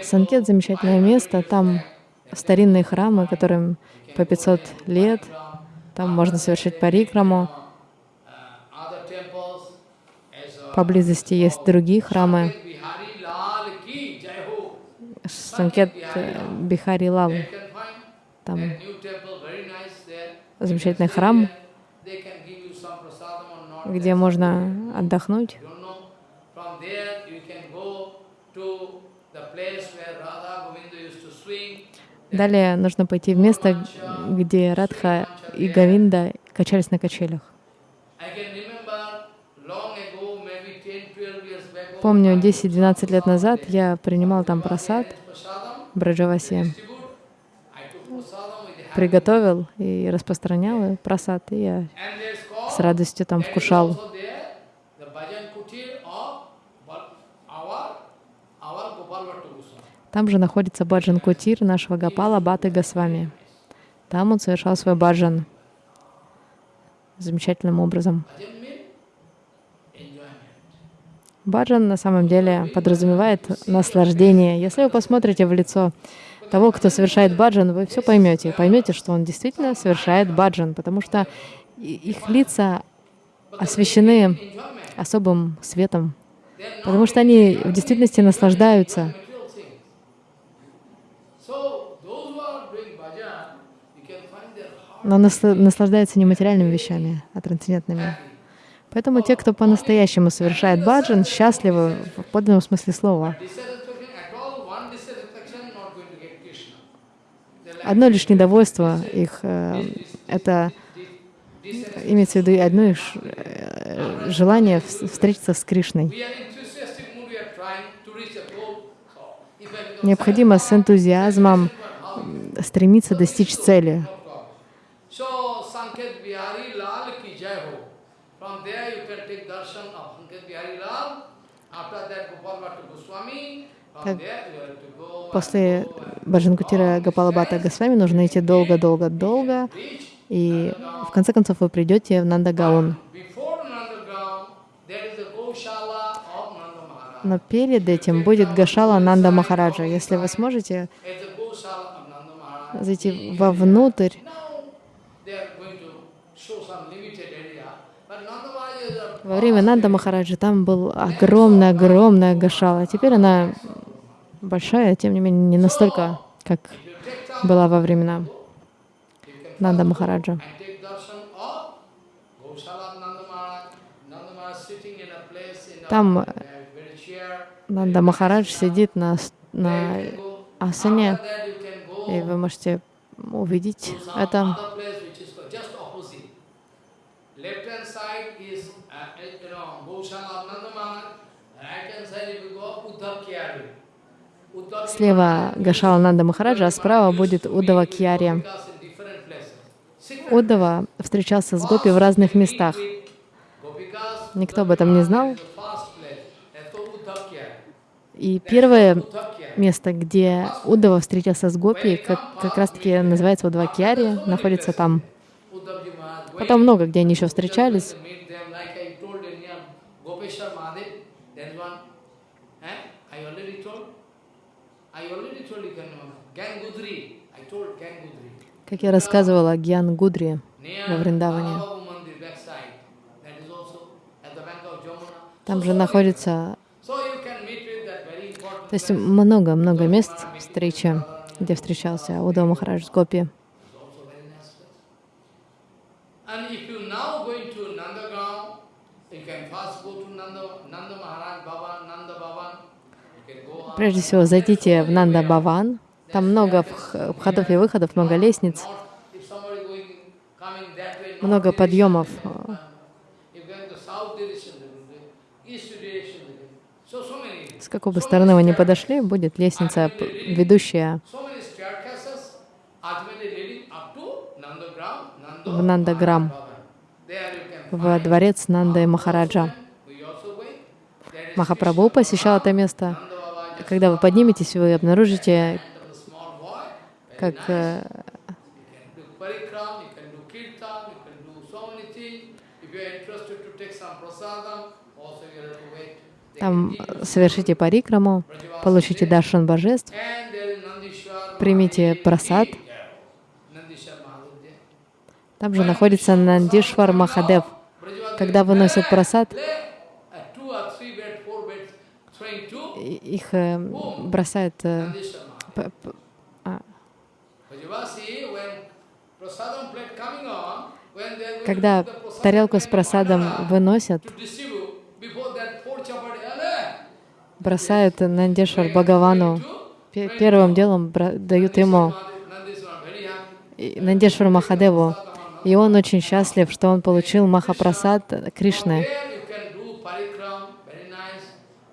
Санкет — замечательное место, там старинные храмы, которым по 500 лет, там можно совершить парикраму. Поблизости есть другие храмы. Санкет э, Бихари Лал. Там замечательный храм, где можно отдохнуть. Далее нужно пойти в место, где Радха и Гавинда качались на качелях. Помню, 10-12 лет назад я принимал там просад, Браджаваси, приготовил и распространял просад, и я с радостью там вкушал. Там же находится баджан Кутир нашего Гапала Баты Госвами. Там он совершал свой баджан замечательным образом. Баджан на самом деле подразумевает наслаждение. Если вы посмотрите в лицо того, кто совершает баджан, вы все поймете. Поймете, что он действительно совершает баджан, потому что их лица освещены особым светом, потому что они в действительности наслаждаются. Но насла- наслаждаются не материальными вещами, а трансцендентными. Поэтому те, кто по-настоящему совершает баджан, счастливы в подлинном смысле слова. Одно лишь недовольство их э, — это имеется в виду одно лишь э, желание вс- встретиться с Кришной. Необходимо с энтузиазмом стремиться достичь цели. So Sanket Bihari Lal ki jai ho. From there you can take darshan of Sanket Bihari Lal. After that Gopal Bhatta Goswami. После Баджанкутира Гапалабата Госвами нужно идти долго-долго-долго, и в конце концов вы придете в Нандагаун. Но перед этим будет Гашала Нанда Махараджа. Если вы сможете зайти вовнутрь, Now they are going to show some limited area. But Nanda Maharaj is a во время Нанда Махараджа там был огромная-огромная Гашала. Теперь она большая, тем не менее, не настолько, как была во времена Нанда Махараджа. Там. Нанда Махарадж сидит на, на асане, и вы можете увидеть это uh, you know Goshala of Nanda Maharaj. Right hand side if you go Uddhav Kyari. Uddhav Слева Гашала Нанда Махараджа, а справа будет Удава Кьяри. Удава встречался с Гопи в разных местах. Никто об этом не знал. И первое место, где Удава встретился с Гопи, как, как раз-таки называется Удава Кьяри, находится там. Потом много где они еще встречались. to meet them, like I told in here, Gopeshwar Mahadev, there is one, eh? I already told, I already told you can remember, Gangudri, I told Gangudri, Как я рассказывала, Гьян Гудри во Вриндаване. Там же находится, то есть много-много мест встречи, где встречался Удава Махарадж с Гопи. Прежде всего, зайдите в Нанда Баван. Там много вх- входов и выходов, много лестниц, много подъемов. um, С какой бы стороны вы ни подошли, будет лестница, ведущая в Нандаграм, в дворец Нанды Махараджа. Махапрабху посещал это место. Когда вы подниметесь, вы обнаружите, как э, там совершите парикраму, получите даршан божеств, примите there. Там же находится Нандишвар Махадев. Когда выносят просад, lay a Когда тарелку с просадом выносят, бросают Нандишвар Бхагавану. Пе- Первым делом дают ему Нандишвару Махадеву. И он очень счастлив, что он получил Махапрасад Кришны. There you can do parikram, very nice.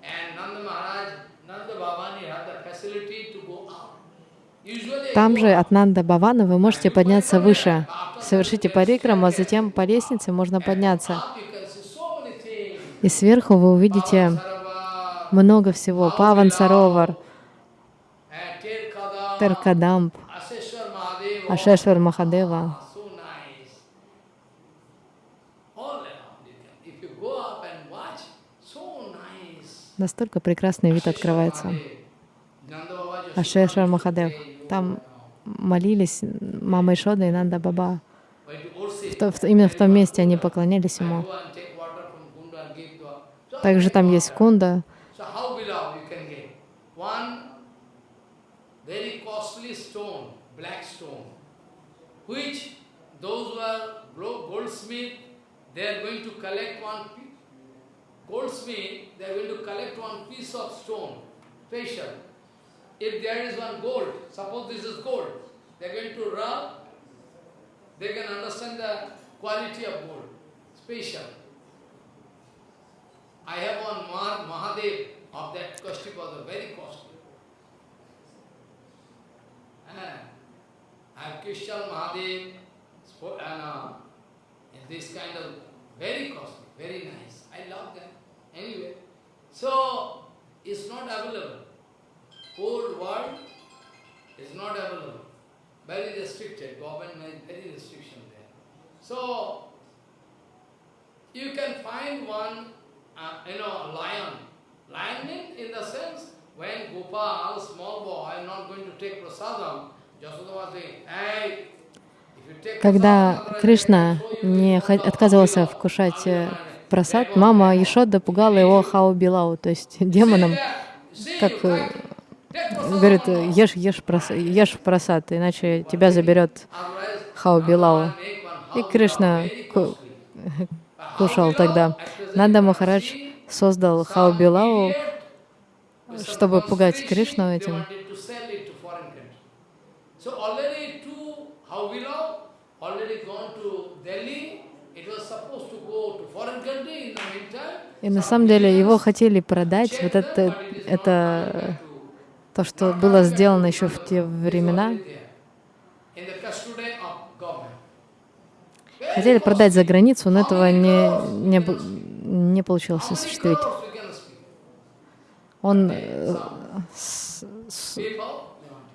And Nanda Maharaj, Nanda Bhavani had the facility to go up. Usually Там же от Нанда Бавана вы можете подняться выше. Совершите парикраму, а затем по лестнице можно подняться. И сверху вы увидите много всего. Паван Саровар, Теркадамп. Ашешвар Махадева. Настолько прекрасный вид открывается. Ашешвар Махадев. Там молились мама Ишода и Нанда Баба. В то- в- именно в том месте они поклонялись ему. Также там есть кунда. Goldsmith, they are going to collect one piece of stone, special. If there is one gold, suppose this is gold, they are going to rub, they can understand the quality of gold, special. I have one Mah Mahadev of that Kastipada, very costly. And I have Mahadev, and, uh, and this kind of very costly, very nice. I love them. Anyway, so it's not available. Whole world is not available. Very restricted. Government made very restriction there. So you can find one, uh, you know, lion. Lion means in the sense when Gopal, small boy, not going to take prasadam. Jasoda was saying, hey, Когда Кришна не отказывался вкушать э, просад, мама Ешода пугала его Хау Билау, то есть демоном, как э, говорит, ешь, ешь, прос- ешь просад, иначе тебя заберет Хау Билау. И Кришна ку- кушал тогда. Нанда Махарадж создал Хау Билау, чтобы пугать Кришну этим. И на самом деле его хотели продать, вот это, это то, что было сделано еще в те времена. Хотели продать за границу, но этого не, не, не получилось осуществить. Он э, с- с-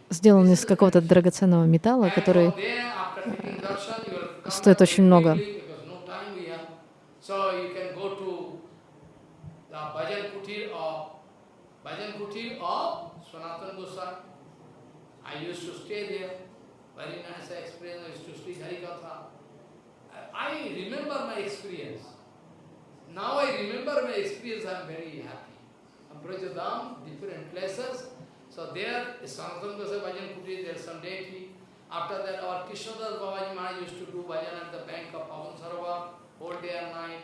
сделан из какого-то драгоценного металла, который стоит очень много. bhajan Sanatana Goswami. I used to stay there. Very nice experience. I used to speak Harikatha. I remember my experience. Now I remember my experience. I am very happy. Brajadam, different places. So there, Sanatana Goswami bhajan kutir. There is some deity. After that, our Krishnadas Babaji Maharaj used to do bhajan at the bank of Pavan Sarovar, whole day and night.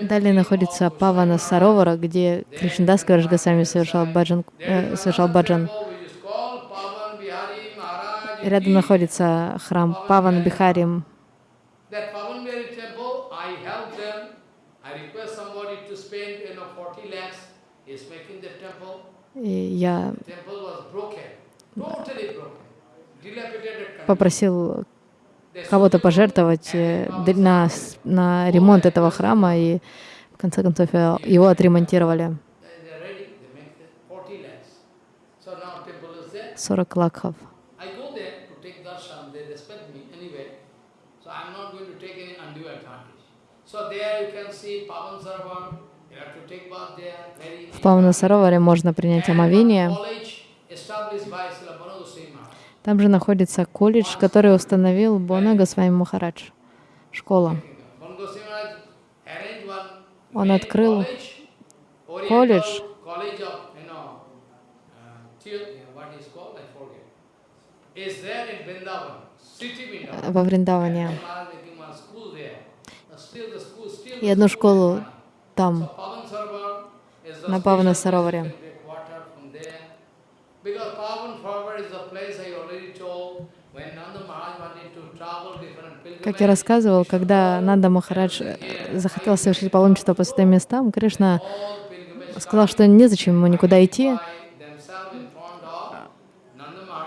Далее находится Павана Саровара, где Кришнадас Госвами совершал баджан, э, совершал баджан. Рядом находится храм Паван Бихари. That Pavan Bihari temple, I help them. I request somebody to spend, you know, 40 lakhs. Is making the temple. И я попросил кого-то пожертвовать э, на, на ремонт этого храма, и в конце концов э, его отремонтировали. They- They're ready, they make it 40 lakhs. So now temple is there. 40 лакхов. В Павана Сароваре можно принять омовение. college established by Srila Bana Goswami Maharaj. Там же находится колледж, который установил Бона Госвами Махарадж. Школа. Он открыл колледж. Uh, во Вриндаване. И одну школу там. На Павана Сароваре already told, when Nanda Maharaj wanted to travel different pilgrimages. Как я рассказывал, когда Нанда Махарадж э, захотел совершить паломничество по святым местам, Кришна сказал, что незачем ему никуда идти.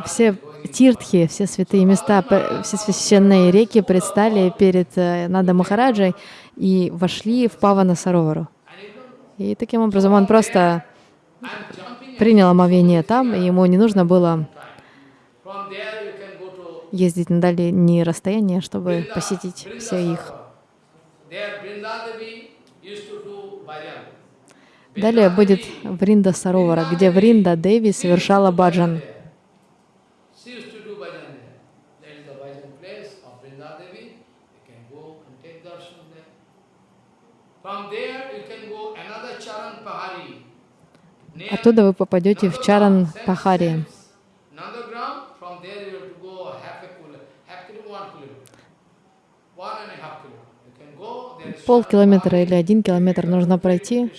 Все тиртхи, все святые места, все священные реки предстали перед э, Нанда Махараджей и вошли в Павана Саровару. И таким образом он просто принял омовение там, и ему не нужно было from there you can go to ездить на дальние расстояния, чтобы посетить все их. Далее будет Вринда Саровара, где Вринда Деви совершала баджан. She used to do bhajan there. That is the bhajan place of Vrindadevi. You can go and take darshan there. From there you can go another Charan Pahari. Near Оттуда вы попадете в Чаран Nandagram, Пахари. same- same Nandagram, from there you have to go half a kilometer, half kilometer, one kilometer. One and a half kilometer. You can go, there is Полкилометра или один километр нужно пройти.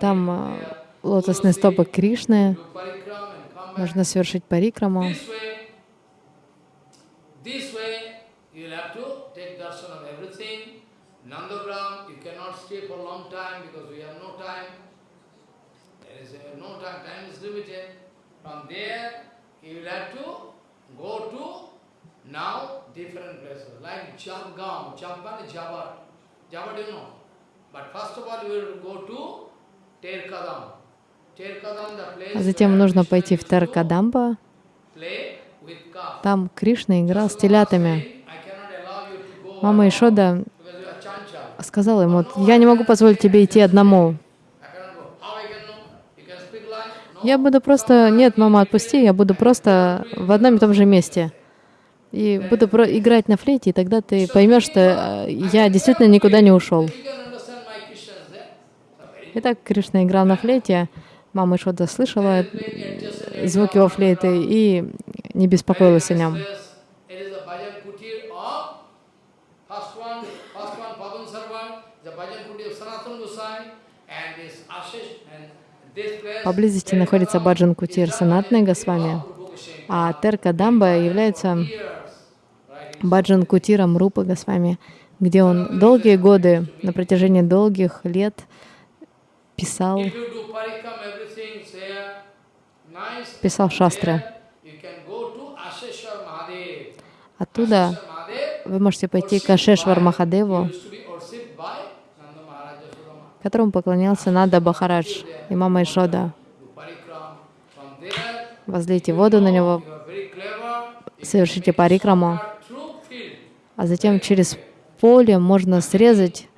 Там э, лотосные стопы Кришны. Нужно совершить парикраму. Uh, Now, different places, like Jamgaon, Jamban is. Know? But first of all, you will go to Terkadam. А затем нужно пойти в calf. Там Кришна играл с телятами. Мама Ишода сказала ему, я не могу позволить тебе идти одному. Я буду просто... Нет, мама, отпусти, я буду просто в одном и том же месте. И буду играть на флейте, и тогда ты поймешь, что э, я действительно никуда не ушел. Итак, Кришна играл на флейте, мама Ишода слышала adjacent звуки его флейты и не беспокоилась о нем. Поблизости находится Баджан Кутир Санатны Госвами, а Терка Дамба является? Баджан Кутиром Рупы Госвами, где он долгие годы, на протяжении долгих лет писал, писал шастры. Оттуда вы можете пойти к Ашешвар Махадеву, которому поклонялся Нада Бахарадж и мама Ишода. Возлейте воду на него, совершите парикраму. А затем через поле можно срезать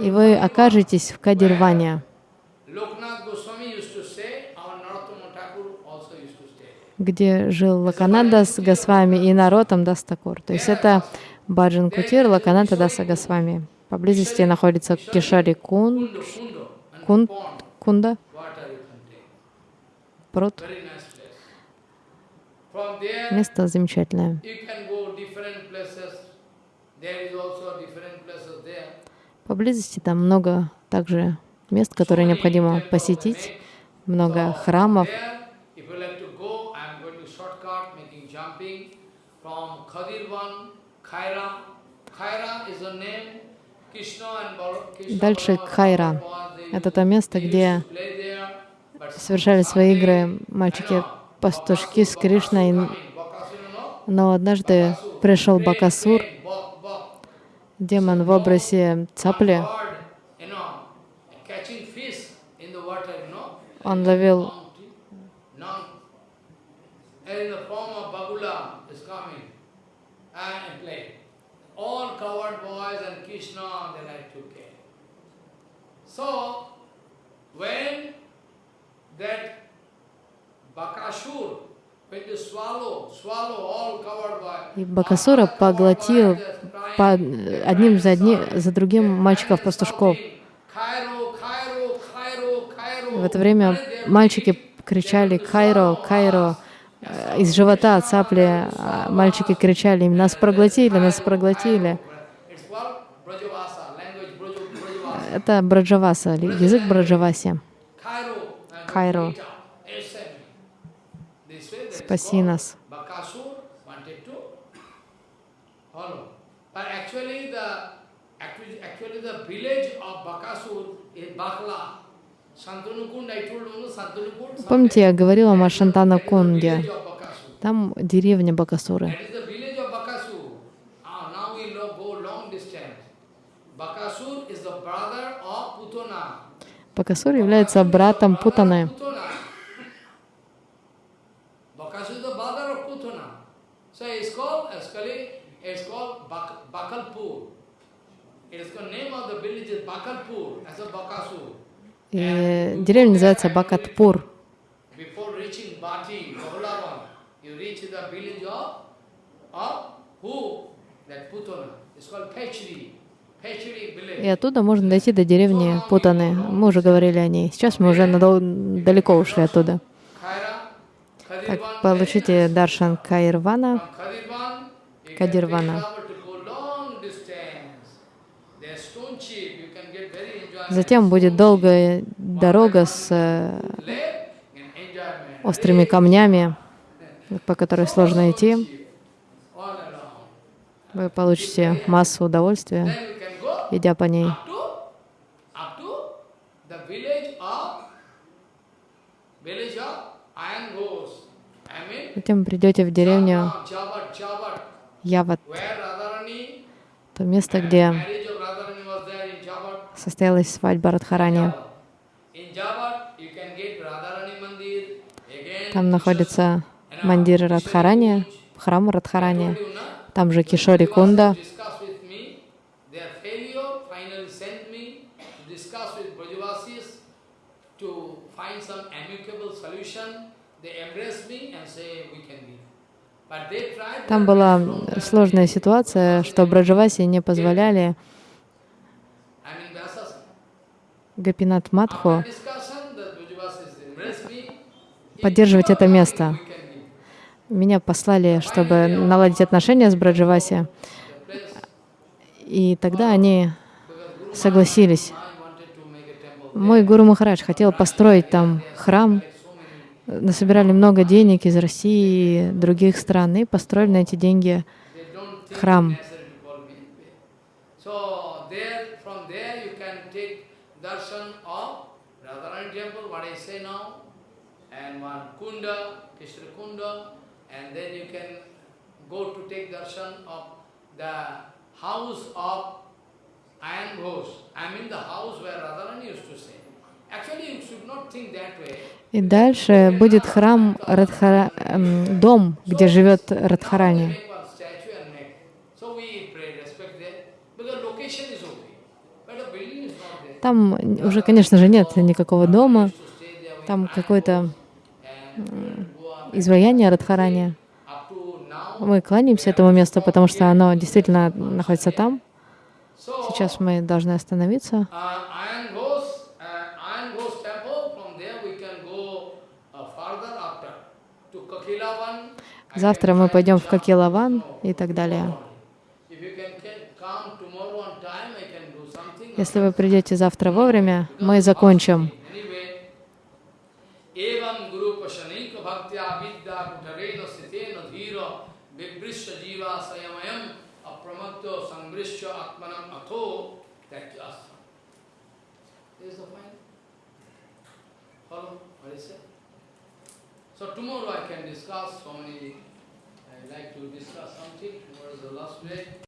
и вы окажетесь в Кадирване, где жил Локанатха Дас Госвами и Нароттам Дас Тхакур. То есть это Бхаджан Кутир, Локанатха Даса Госвами. Поблизости находится Кишори Кун, Кун, Кунда, пруд. Место замечательное. Поблизости там много также мест, которые необходимо посетить, много храмов. From is a name. Krishna and Bal- Krishna Дальше Кхайра. Это то место, где совершали свои игры мальчики-пастушки с Кришной. Но однажды пришел Бакасур, демон в образе цапли. Bird, you know, catching fish in the water, you know. Он ловил None. And in the form of Bagula is coming and play. All coward boys and Krishna, they like to play. So, when that Bakasur И Бакасура поглотил по одним за, одни, за другим мальчиков-пастушков. В это время мальчики кричали «Кайро, Кайро!» Э, Из живота цапли а мальчики кричали «Нас проглотили, нас проглотили!» Это Браджаваса, язык Браджаваси. Is Спаси нас. Помните, я говорила о Шантана Кунде? Там деревня Бакасуры. That is the village of Bakasur. Ah, now we lo- go long distance. Bakasur is the brother of Putana. Бакасур является братом Путаны. Bakasur is the brother of Putana. So it's called, actually, it's called Bak- Bakalpur. It is the name of the village is Bakalpur as a Bakasur. И деревня называется Бакатпур. И оттуда можно дойти до деревни Путаны. Мы уже говорили о ней. Сейчас мы уже надол- далеко ушли оттуда. Так, получите даршан Каирвана. Кадирвана. Затем будет долгая дорога с э, острыми камнями, по которой сложно идти. Вы получите массу удовольствия. Идя по ней. Затем придете в деревню Яват, то место, где состоялась свадьба Радхарани. Там находится мандир Радхарани, храм Радхарани. Там же Кишори Кунда. discuss with me. Their failure finally sent me to discuss with Brajavasis to find some amicable solution. They embraced me and say we can be. Там была сложная ситуация, что Браджаваси не позволяли. Гапинат. If поддерживать это место. Меня послали, чтобы наладить отношения с Браджаваси. И тогда они согласились. Maharaj wanted to make a temple Мой Гуру Махарадж хотел построить там храм. Насобирали много денег из России и других стран и построили на эти деньги Храм. house of И дальше будет храм Радхара... эм, дом, где живет Радхарани. Там уже, конечно же, нет никакого дома. Там какое-то изваяние Радхарани. Мы кланяемся этому месту, потому что оно действительно находится там. Сейчас мы должны остановиться. uh, uh, uh, Завтра мы пойдем в. Какилаван и так далее. Если вы придете завтра вовремя, мы закончим. Vibrisha jiva sayamayam apramakto So tomorrow I can discuss so many, I like to discuss something, tomorrow is the last day.